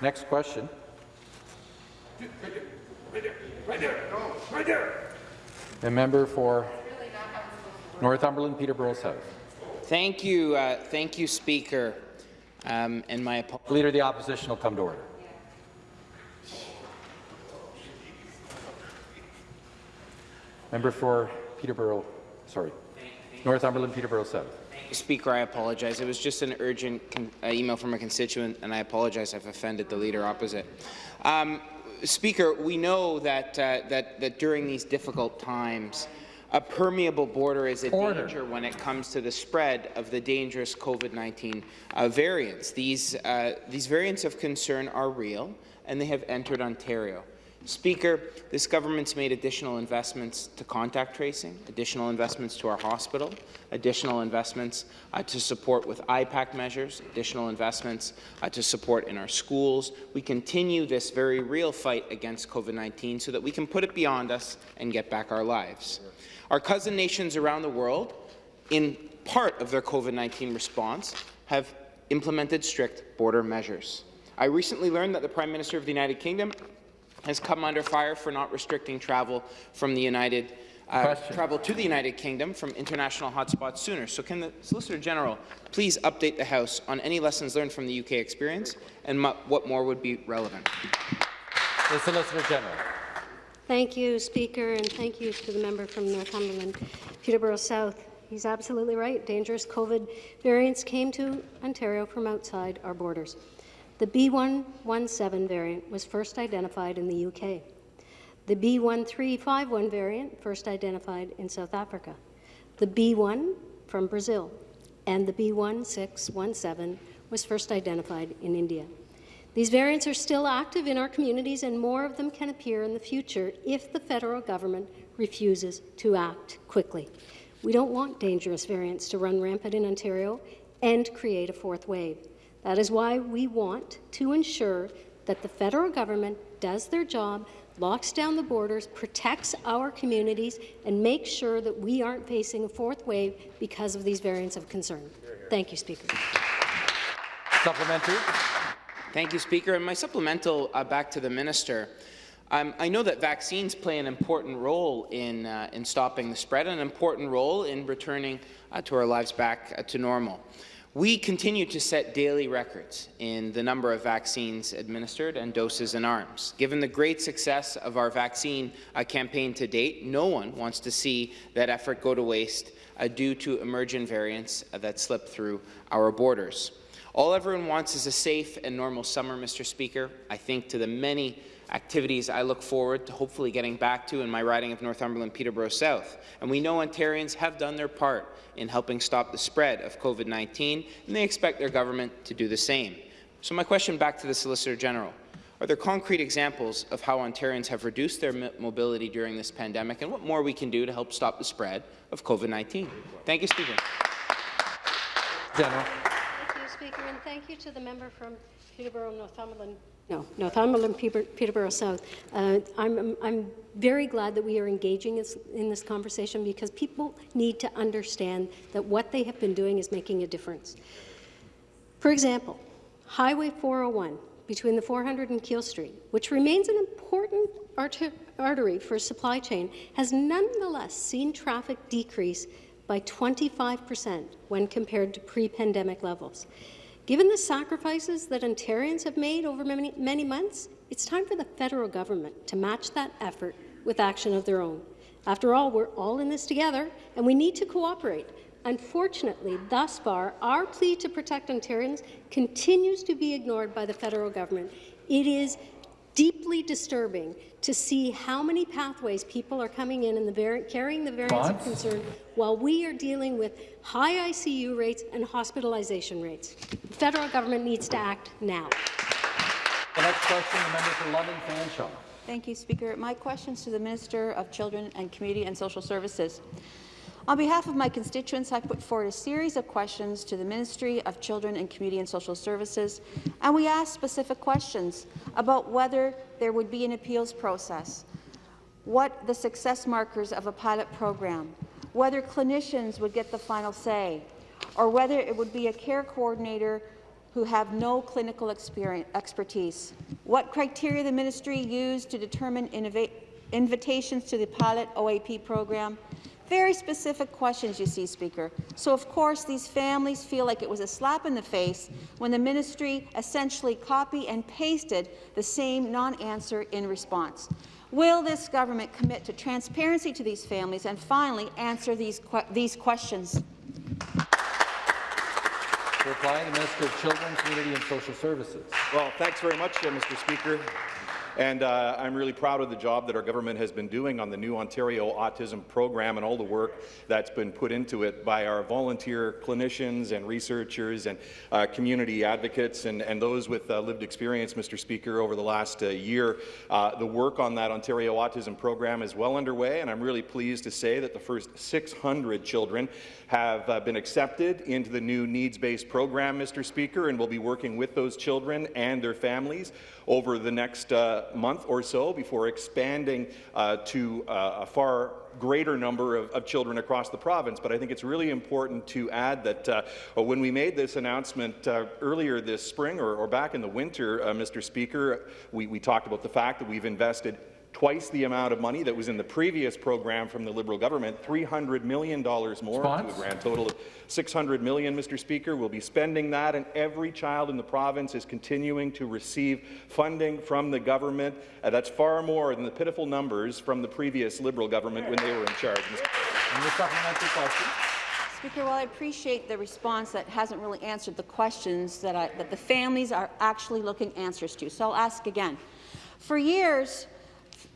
Next question. Right there, right there, right there. The member for Northumberland, Peterborough South. Thank you, uh, thank you, Speaker. Um, and my Leader of the Opposition will come to order. Member for Peterborough, sorry, Northumberland, Peterborough South. Speaker, I apologize. It was just an urgent uh, email from a constituent, and I apologize I've offended the leader opposite. Um, Speaker, we know that, uh, that, that during these difficult times, a permeable border is a Order. danger when it comes to the spread of the dangerous COVID-19 uh, variants. These, uh, these variants of concern are real, and they have entered Ontario. Speaker, this government's made additional investments to contact tracing, additional investments to our hospital, additional investments uh, to support with IPAC measures, additional investments uh, to support in our schools. We continue this very real fight against COVID-19 so that we can put it beyond us and get back our lives. Our cousin nations around the world, in part of their COVID-19 response, have implemented strict border measures. I recently learned that the Prime Minister of the United Kingdom has come under fire for not restricting travel from the United uh, travel to the United Kingdom from international hotspots sooner. So can the Solicitor General please update the House on any lessons learned from the UK experience and what more would be relevant? The Solicitor General. Thank you, Speaker, and thank you to the member from Northumberland, Peterborough South. He's absolutely right. Dangerous COVID variants came to Ontario from outside our borders. The B117 variant was first identified in the UK. The B1351 variant first identified in South Africa. The B1 from Brazil and the B1617 was first identified in India. These variants are still active in our communities and more of them can appear in the future if the federal government refuses to act quickly. We don't want dangerous variants to run rampant in Ontario and create a fourth wave. That is why we want to ensure that the federal government does their job, locks down the borders, protects our communities, and makes sure that we aren't facing a fourth wave because of these variants of concern. Thank you, Speaker. Supplementary. Thank you, Speaker. And my supplemental uh, back to the minister. Um, I know that vaccines play an important role in, uh, in stopping the spread, an important role in returning uh, to our lives back uh, to normal. We continue to set daily records in the number of vaccines administered and doses in arms. Given the great success of our vaccine uh, campaign to date, no one wants to see that effort go to waste uh, due to emergent variants uh, that slip through our borders. All everyone wants is a safe and normal summer, Mr. Speaker. I think to the many activities I look forward to hopefully getting back to in my riding of Northumberland Peterborough South. And we know Ontarians have done their part in helping stop the spread of COVID-19, and they expect their government to do the same. So my question back to the Solicitor General. Are there concrete examples of how Ontarians have reduced their mobility during this pandemic and what more we can do to help stop the spread of COVID-19? Thank you, Speaker. General. Thank you, Speaker, and thank you to the member from Peterborough, Northumberland, no, Northumberland, Peterborough South. Uh, I'm, I'm very glad that we are engaging in this conversation because people need to understand that what they have been doing is making a difference. For example, Highway 401 between the 400 and Keele Street, which remains an important artery for supply chain, has nonetheless seen traffic decrease by 25 percent when compared to pre-pandemic levels. Given the sacrifices that Ontarians have made over many, many months, it's time for the federal government to match that effort with action of their own. After all, we're all in this together, and we need to cooperate. Unfortunately, thus far, our plea to protect Ontarians continues to be ignored by the federal government. It is deeply disturbing to see how many pathways people are coming in and the carrying the variants of concern while we are dealing with high ICU rates and hospitalization rates. The federal government needs to act now. The next question, the member for London Fanshawe. Thank you, Speaker. My question is to the Minister of Children and Community and Social Services. On behalf of my constituents, I put forward a series of questions to the Ministry of Children and Community and Social Services, and we asked specific questions about whether there would be an appeals process, what the success markers of a pilot program, whether clinicians would get the final say, or whether it would be a care coordinator who have no clinical expertise, what criteria the ministry used to determine invitations to the pilot OAP program, very specific questions, you see, Speaker. So, of course, these families feel like it was a slap in the face when the ministry essentially copy and pasted the same non-answer in response. Will this government commit to transparency to these families and finally answer these, que these questions? To reply, the Minister of Children, Community and Social Services. Well, thanks very much, uh, Mr. Speaker. And uh, I'm really proud of the job that our government has been doing on the new Ontario Autism Program and all the work that's been put into it by our volunteer clinicians and researchers and uh, community advocates and, and those with uh, lived experience, Mr. Speaker, over the last uh, year. Uh, the work on that Ontario Autism Program is well underway, and I'm really pleased to say that the first 600 children have uh, been accepted into the new needs-based program, Mr. Speaker, and we'll be working with those children and their families over the next uh, month or so before expanding uh, to uh, a far greater number of, of, children across the province. But I think it's really important to add that uh, when we made this announcement uh, earlier this spring or, or, back in the winter, uh, Mr. Speaker, we, we talked about the fact that we've invested twice the amount of money that was in the previous program from the Liberal government, $300 million more Spons? to a grand total of 600 million, Mr. Speaker. We'll be spending that, and every child in the province is continuing to receive funding from the government. Uh, that's far more than the pitiful numbers from the previous Liberal government when they were in charge. And the supplementary question. Speaker, well, I appreciate the response that hasn't really answered the questions that, I, that the families are actually looking answers to. So I'll ask again. For years,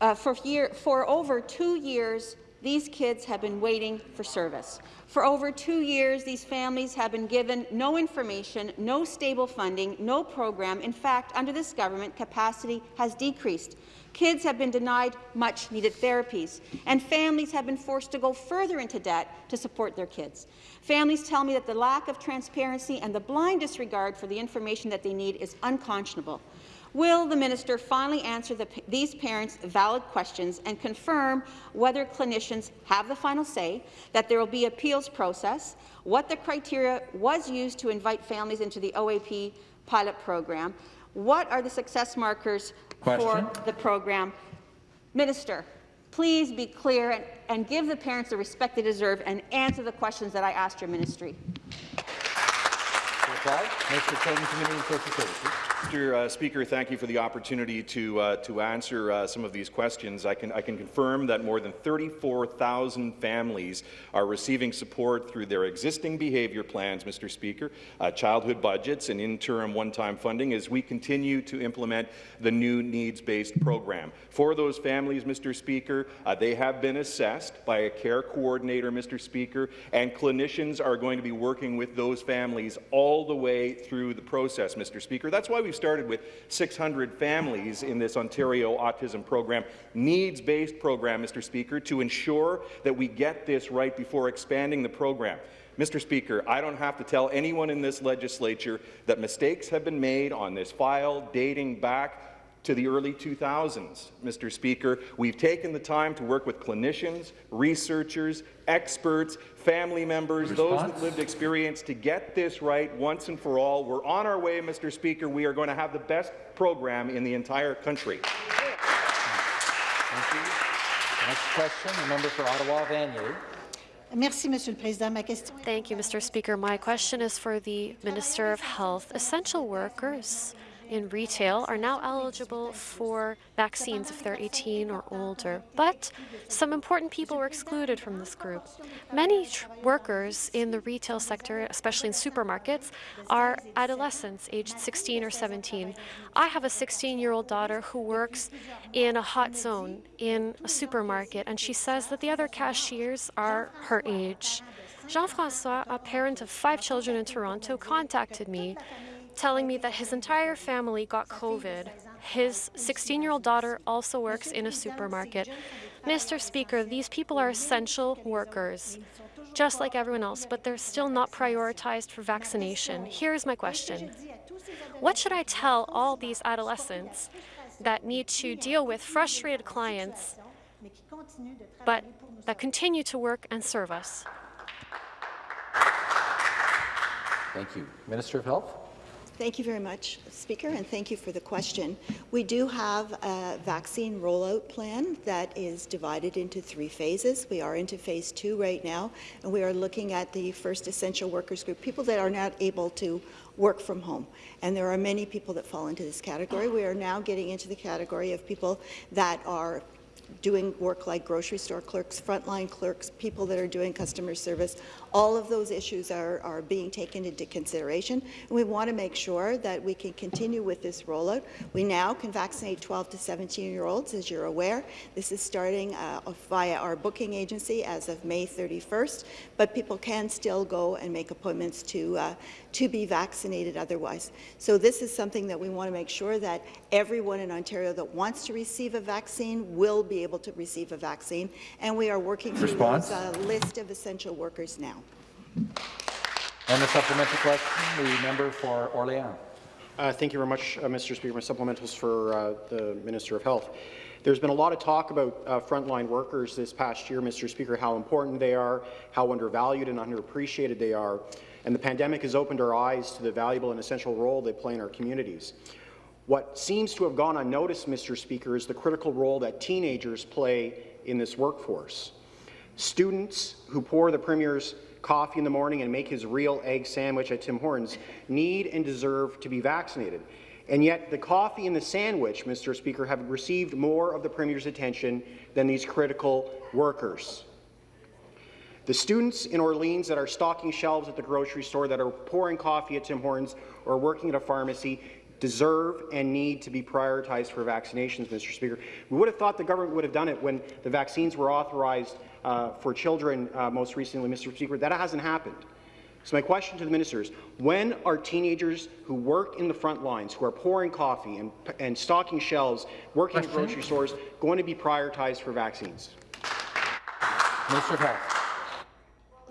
uh, for, year, for over two years, these kids have been waiting for service. For over two years, these families have been given no information, no stable funding, no program. In fact, under this government, capacity has decreased. Kids have been denied much-needed therapies, and families have been forced to go further into debt to support their kids. Families tell me that the lack of transparency and the blind disregard for the information that they need is unconscionable. Will the minister finally answer the, these parents' valid questions and confirm whether clinicians have the final say, that there will be appeals process, what the criteria was used to invite families into the OAP pilot program, what are the success markers Question. for the program? Minister, please be clear and, and give the parents the respect they deserve and answer the questions that I asked your ministry. Reply, Minister of Community and Social Services. Mr. Uh, Speaker, thank you for the opportunity to uh, to answer uh, some of these questions. I can I can confirm that more than 34,000 families are receiving support through their existing behaviour plans, Mr. Speaker, uh, childhood budgets, and interim one-time funding as we continue to implement the new needs-based program. For those families, Mr. Speaker, uh, they have been assessed by a care coordinator, Mr. Speaker, and clinicians are going to be working with those families all the way through the process, Mr. Speaker. That's why we we've started with 600 families in this Ontario Autism Program, needs-based program, Mr. Speaker, to ensure that we get this right before expanding the program. Mr. Speaker, I don't have to tell anyone in this legislature that mistakes have been made on this file dating back to the early 2000s, Mr. Speaker. We've taken the time to work with clinicians, researchers, experts, family members, Response? those with lived experience to get this right once and for all. We're on our way, Mr. Speaker. We are going to have the best program in the entire country. Thank you. Next question, the member for Ottawa, Vanier. Merci, Monsieur le Président. Ma question Thank you, Mr. Speaker. My question is for the Minister of Health. Essential workers in retail are now eligible for vaccines if they're 18 or older, but some important people were excluded from this group. Many workers in the retail sector, especially in supermarkets, are adolescents aged 16 or 17. I have a 16-year-old daughter who works in a hot zone in a supermarket, and she says that the other cashiers are her age. Jean-François, a parent of five children in Toronto, contacted me telling me that his entire family got COVID His 16-year-old daughter also works in a supermarket. Mr. Speaker, these people are essential workers, just like everyone else, but they're still not prioritized for vaccination. Here's my question. What should I tell all these adolescents that need to deal with frustrated clients, but that continue to work and serve us? Thank you. Minister of Health. Thank you very much, Speaker, and thank you for the question. We do have a vaccine rollout plan that is divided into three phases. We are into phase two right now, and we are looking at the first essential workers group, people that are not able to work from home. And there are many people that fall into this category. We are now getting into the category of people that are doing work like grocery store clerks, frontline clerks, people that are doing customer service. All of those issues are, are being taken into consideration, and we want to make sure that we can continue with this rollout. We now can vaccinate 12 to 17-year-olds, as you're aware. This is starting uh, via our booking agency as of May 31st, but people can still go and make appointments to, uh, to be vaccinated otherwise. So this is something that we want to make sure that everyone in Ontario that wants to receive a vaccine will be able to receive a vaccine, and we are working through Response? those uh, list of essential workers now. And the supplementary question, the member for Orléans. Uh, thank you very much, uh, Mr. Speaker. My supplementals for uh, the Minister of Health. There's been a lot of talk about uh, frontline workers this past year, Mr. Speaker, how important they are, how undervalued and underappreciated they are, and the pandemic has opened our eyes to the valuable and essential role they play in our communities. What seems to have gone unnoticed, Mr. Speaker, is the critical role that teenagers play in this workforce. Students who pour the Premier's coffee in the morning and make his real egg sandwich at Tim Hortons need and deserve to be vaccinated. And yet the coffee and the sandwich, Mr. Speaker, have received more of the Premier's attention than these critical workers. The students in Orleans that are stocking shelves at the grocery store, that are pouring coffee at Tim Hortons, or working at a pharmacy deserve and need to be prioritized for vaccinations, Mr. Speaker. We would have thought the government would have done it when the vaccines were authorized uh, for children uh, most recently, Mr. Speaker. That hasn't happened. So my question to the minister is, when are teenagers who work in the front lines, who are pouring coffee and, and stocking shelves, working at grocery stores, going to be prioritized for vaccines? Minister of Health.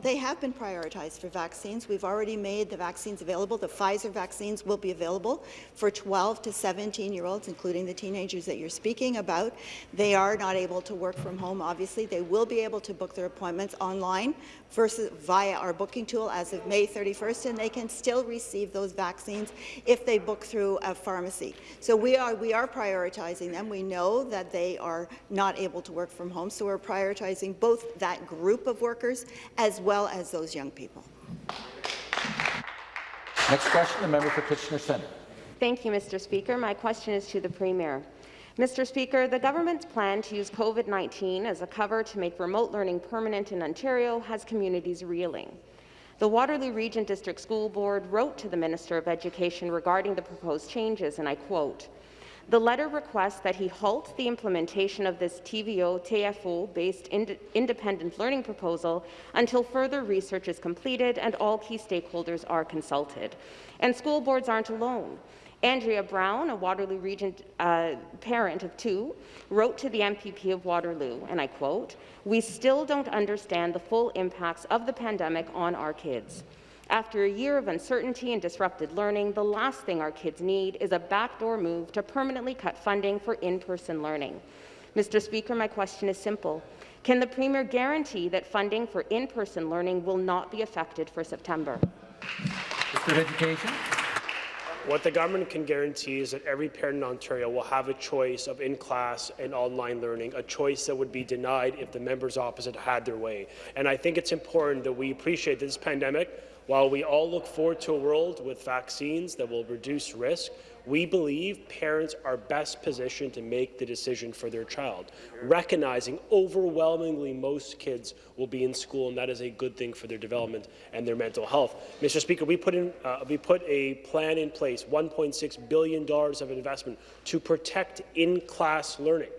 They have been prioritized for vaccines. We've already made the vaccines available. The Pfizer vaccines will be available for 12 to 17-year-olds, including the teenagers that you're speaking about. They are not able to work from home, obviously. They will be able to book their appointments online versus via our booking tool as of May 31st, and they can still receive those vaccines if they book through a pharmacy. So we are, we are prioritizing them. We know that they are not able to work from home, so we're prioritizing both that group of workers as well as those young people. Next question, the member for Kitchener Centre. Thank you, Mr. Speaker. My question is to the Premier. Mr. Speaker, the government's plan to use COVID-19 as a cover to make remote learning permanent in Ontario has communities reeling. The Waterloo Region District School Board wrote to the Minister of Education regarding the proposed changes, and I quote, the letter requests that he halt the implementation of this TVO TFO-based ind independent learning proposal until further research is completed and all key stakeholders are consulted. And school boards aren't alone. Andrea Brown, a Waterloo Region uh, parent of two, wrote to the MPP of Waterloo, and I quote, We still don't understand the full impacts of the pandemic on our kids. After a year of uncertainty and disrupted learning, the last thing our kids need is a backdoor move to permanently cut funding for in-person learning. Mr. Speaker, my question is simple. Can the Premier guarantee that funding for in-person learning will not be affected for September? Mr. Education. What the government can guarantee is that every parent in Ontario will have a choice of in-class and online learning, a choice that would be denied if the members opposite had their way. And I think it's important that we appreciate this pandemic while we all look forward to a world with vaccines that will reduce risk, we believe parents are best positioned to make the decision for their child, recognizing overwhelmingly most kids will be in school, and that is a good thing for their development and their mental health. Mr. Speaker, we put, in, uh, we put a plan in place, $1.6 billion of investment to protect in-class learning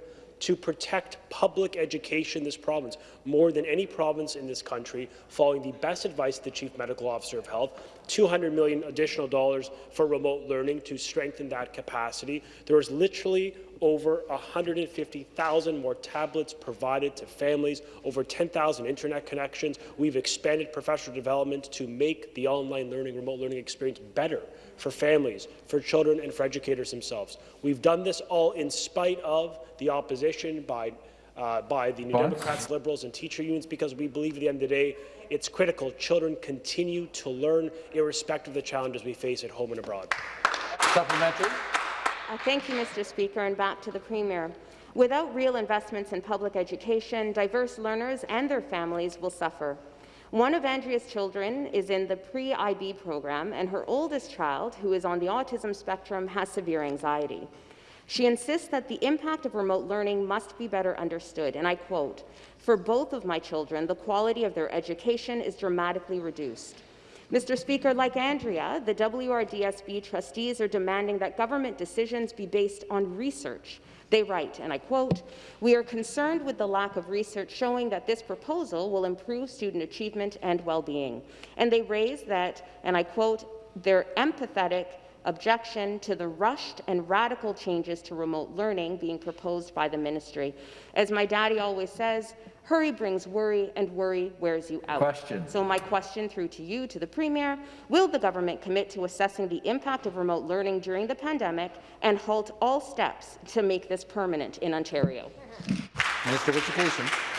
to protect public education in this province more than any province in this country, following the best advice of the Chief Medical Officer of Health, 200 million additional dollars for remote learning to strengthen that capacity. There is literally over 150,000 more tablets provided to families, over 10,000 internet connections. We've expanded professional development to make the online learning, remote learning experience better for families, for children, and for educators themselves. We've done this all in spite of the opposition by, uh, by the New Bonds? Democrats, Liberals, and teacher unions because we believe at the end of the day it's critical children continue to learn irrespective of the challenges we face at home and abroad. Supplementary. Uh, Thank you, Mr. Speaker, and back to the Premier. Without real investments in public education, diverse learners and their families will suffer. One of Andrea's children is in the pre-IB program, and her oldest child, who is on the autism spectrum, has severe anxiety. She insists that the impact of remote learning must be better understood, and I quote, For both of my children, the quality of their education is dramatically reduced. Mr. Speaker, like Andrea, the WRDSB trustees are demanding that government decisions be based on research. They write, and I quote, We are concerned with the lack of research showing that this proposal will improve student achievement and well-being. And they raise that, and I quote, they're empathetic objection to the rushed and radical changes to remote learning being proposed by the ministry. As my daddy always says, hurry brings worry, and worry wears you out. Question. So my question through to you, to the Premier, will the government commit to assessing the impact of remote learning during the pandemic and halt all steps to make this permanent in Ontario? Minister of Education.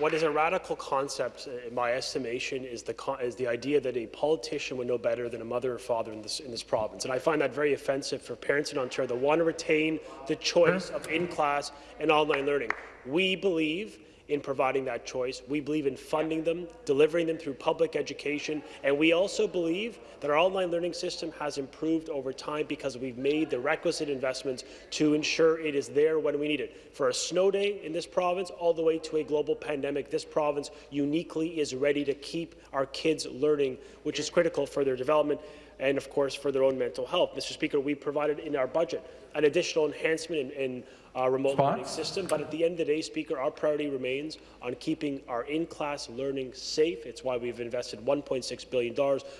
What is a radical concept, uh, in my estimation, is the, con- is the idea that a politician would know better than a mother or father in this, in this province. And I find that very offensive for parents in Ontario that want to retain the choice of in-class and online learning. We believe in providing that choice. We believe in funding them, delivering them through public education, and we also believe that our online learning system has improved over time because we've made the requisite investments to ensure it is there when we need it. For a snow day in this province, all the way to a global pandemic, this province uniquely is ready to keep our kids learning, which is critical for their development and, of course, for their own mental health. Mr. Speaker, we provided in our budget an additional enhancement in, in our remote Response? learning system, but at the end of the day, Speaker, our priority remains on keeping our in-class learning safe. It's why we've invested $1.6 billion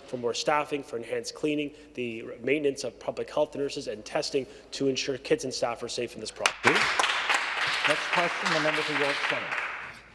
for more staffing, for enhanced cleaning, the maintenance of public health nurses, and testing to ensure kids and staff are safe in this province. Next question, the member for York Centre.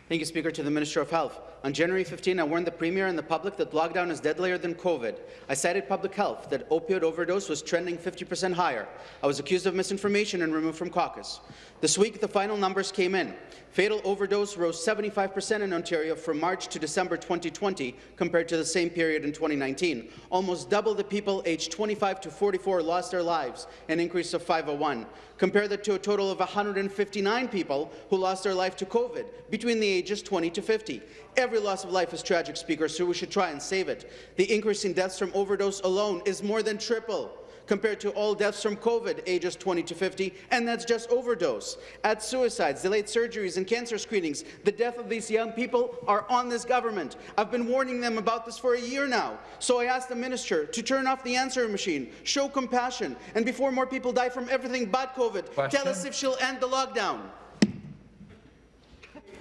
Thank you, Speaker. To the Minister of Health. On January 15, I warned the Premier and the public that lockdown is deadlier than COVID. I cited public health, that opioid overdose was trending 50% higher. I was accused of misinformation and removed from caucus. This week, the final numbers came in. Fatal overdose rose 75% in Ontario from March to December 2020 compared to the same period in 2019. Almost double the people aged 25 to 44 lost their lives, an increase of 501. Compare that to a total of 159 people who lost their life to COVID between the ages 20 to 50. Every loss of life is tragic, Speaker, so we should try and save it. The increase in deaths from overdose alone is more than triple compared to all deaths from COVID, ages 20 to 50, and that's just overdose. Add suicides, delayed surgeries, and cancer screenings. The death of these young people are on this government. I've been warning them about this for a year now. So I asked the minister to turn off the answering machine, show compassion, and before more people die from everything but COVID, Question? tell us if she'll end the lockdown.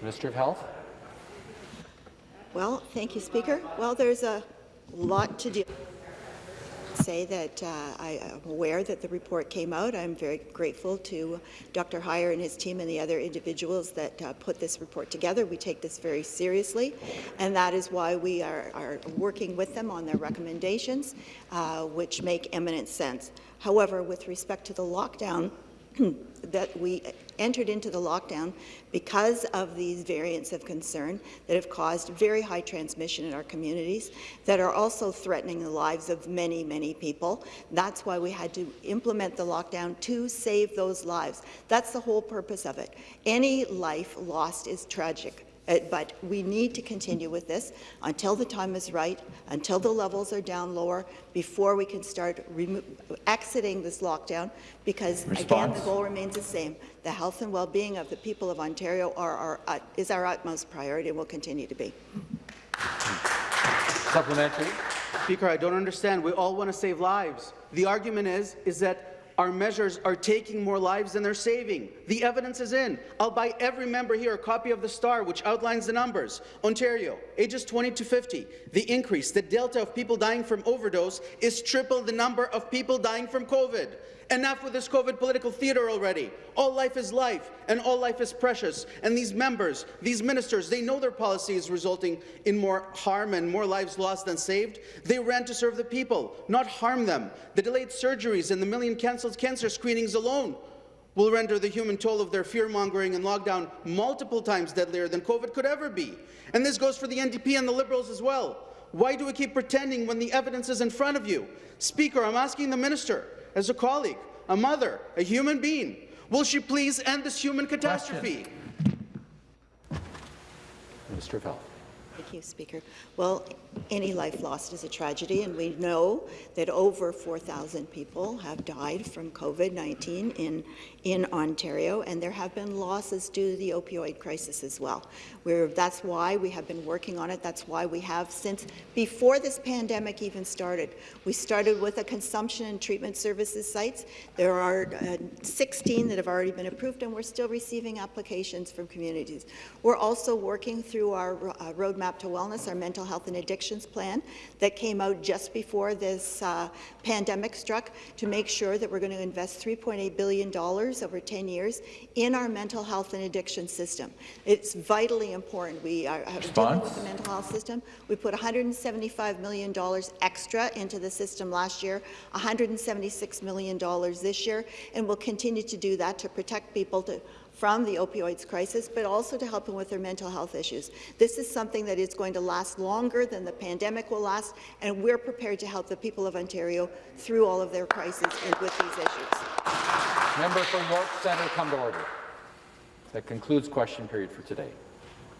Minister of Health. Well, thank you, Speaker. Well, there's a lot to do. Say that uh, I am aware that the report came out. I'm very grateful to Dr. Huyer and his team and the other individuals that uh, put this report together. We take this very seriously, and that is why we are, are working with them on their recommendations, uh, which make eminent sense. However, with respect to the lockdown, that we entered into the lockdown because of these variants of concern that have caused very high transmission in our communities that are also threatening the lives of many, many people. That's why we had to implement the lockdown to save those lives. That's the whole purpose of it. Any life lost is tragic. Uh, but we need to continue with this until the time is right, until the levels are down lower, before we can start exiting this lockdown, because again, the goal remains the same. The health and well-being of the people of Ontario are our, uh, is our utmost priority and will continue to be. Supplementary. Speaker, I don't understand. We all want to save lives. The argument is, is that Our measures are taking more lives than they're saving. The evidence is in. I'll buy every member here a copy of the Star, which outlines the numbers. Ontario, ages 20 to 50, the increase, the delta of people dying from overdose is triple the number of people dying from COVID. Enough with this COVID political theatre already. All life is life, and all life is precious. And these members, these ministers, they know their policy is resulting in more harm and more lives lost than saved. They ran to serve the people, not harm them. The delayed surgeries and the million cancelled cancer screenings alone will render the human toll of their fear-mongering and lockdown multiple times deadlier than COVID could ever be. And this goes for the NDP and the Liberals as well. Why do we keep pretending when the evidence is in front of you? Speaker, I'm asking the minister, as a colleague, a mother, a human being. Will she please end this human catastrophe? Minister of Health. Thank you, Speaker. Well, any life lost is a tragedy, and we know that over 4,000 people have died from COVID-19 in, in Ontario, and there have been losses due to the opioid crisis as well. We're, that's why we have been working on it. That's why we have, since before this pandemic even started, we started with a consumption and treatment services sites. There are uh, 16 that have already been approved, and we're still receiving applications from communities. We're also working through our uh, Roadmap to Wellness, our mental health and addiction plan that came out just before this uh, pandemic struck to make sure that we're going to invest $3.8 billion over 10 years in our mental health and addiction system. It's vitally important. We are dealing with the mental health system. We put $175 million extra into the system last year, $176 million this year, and we'll continue to do that to protect people to from the opioids crisis, but also to help them with their mental health issues. This is something that is going to last longer than the pandemic will last, and we're prepared to help the people of Ontario through all of their crises and with these issues. Member for York Centre, come to order. That concludes question period for today.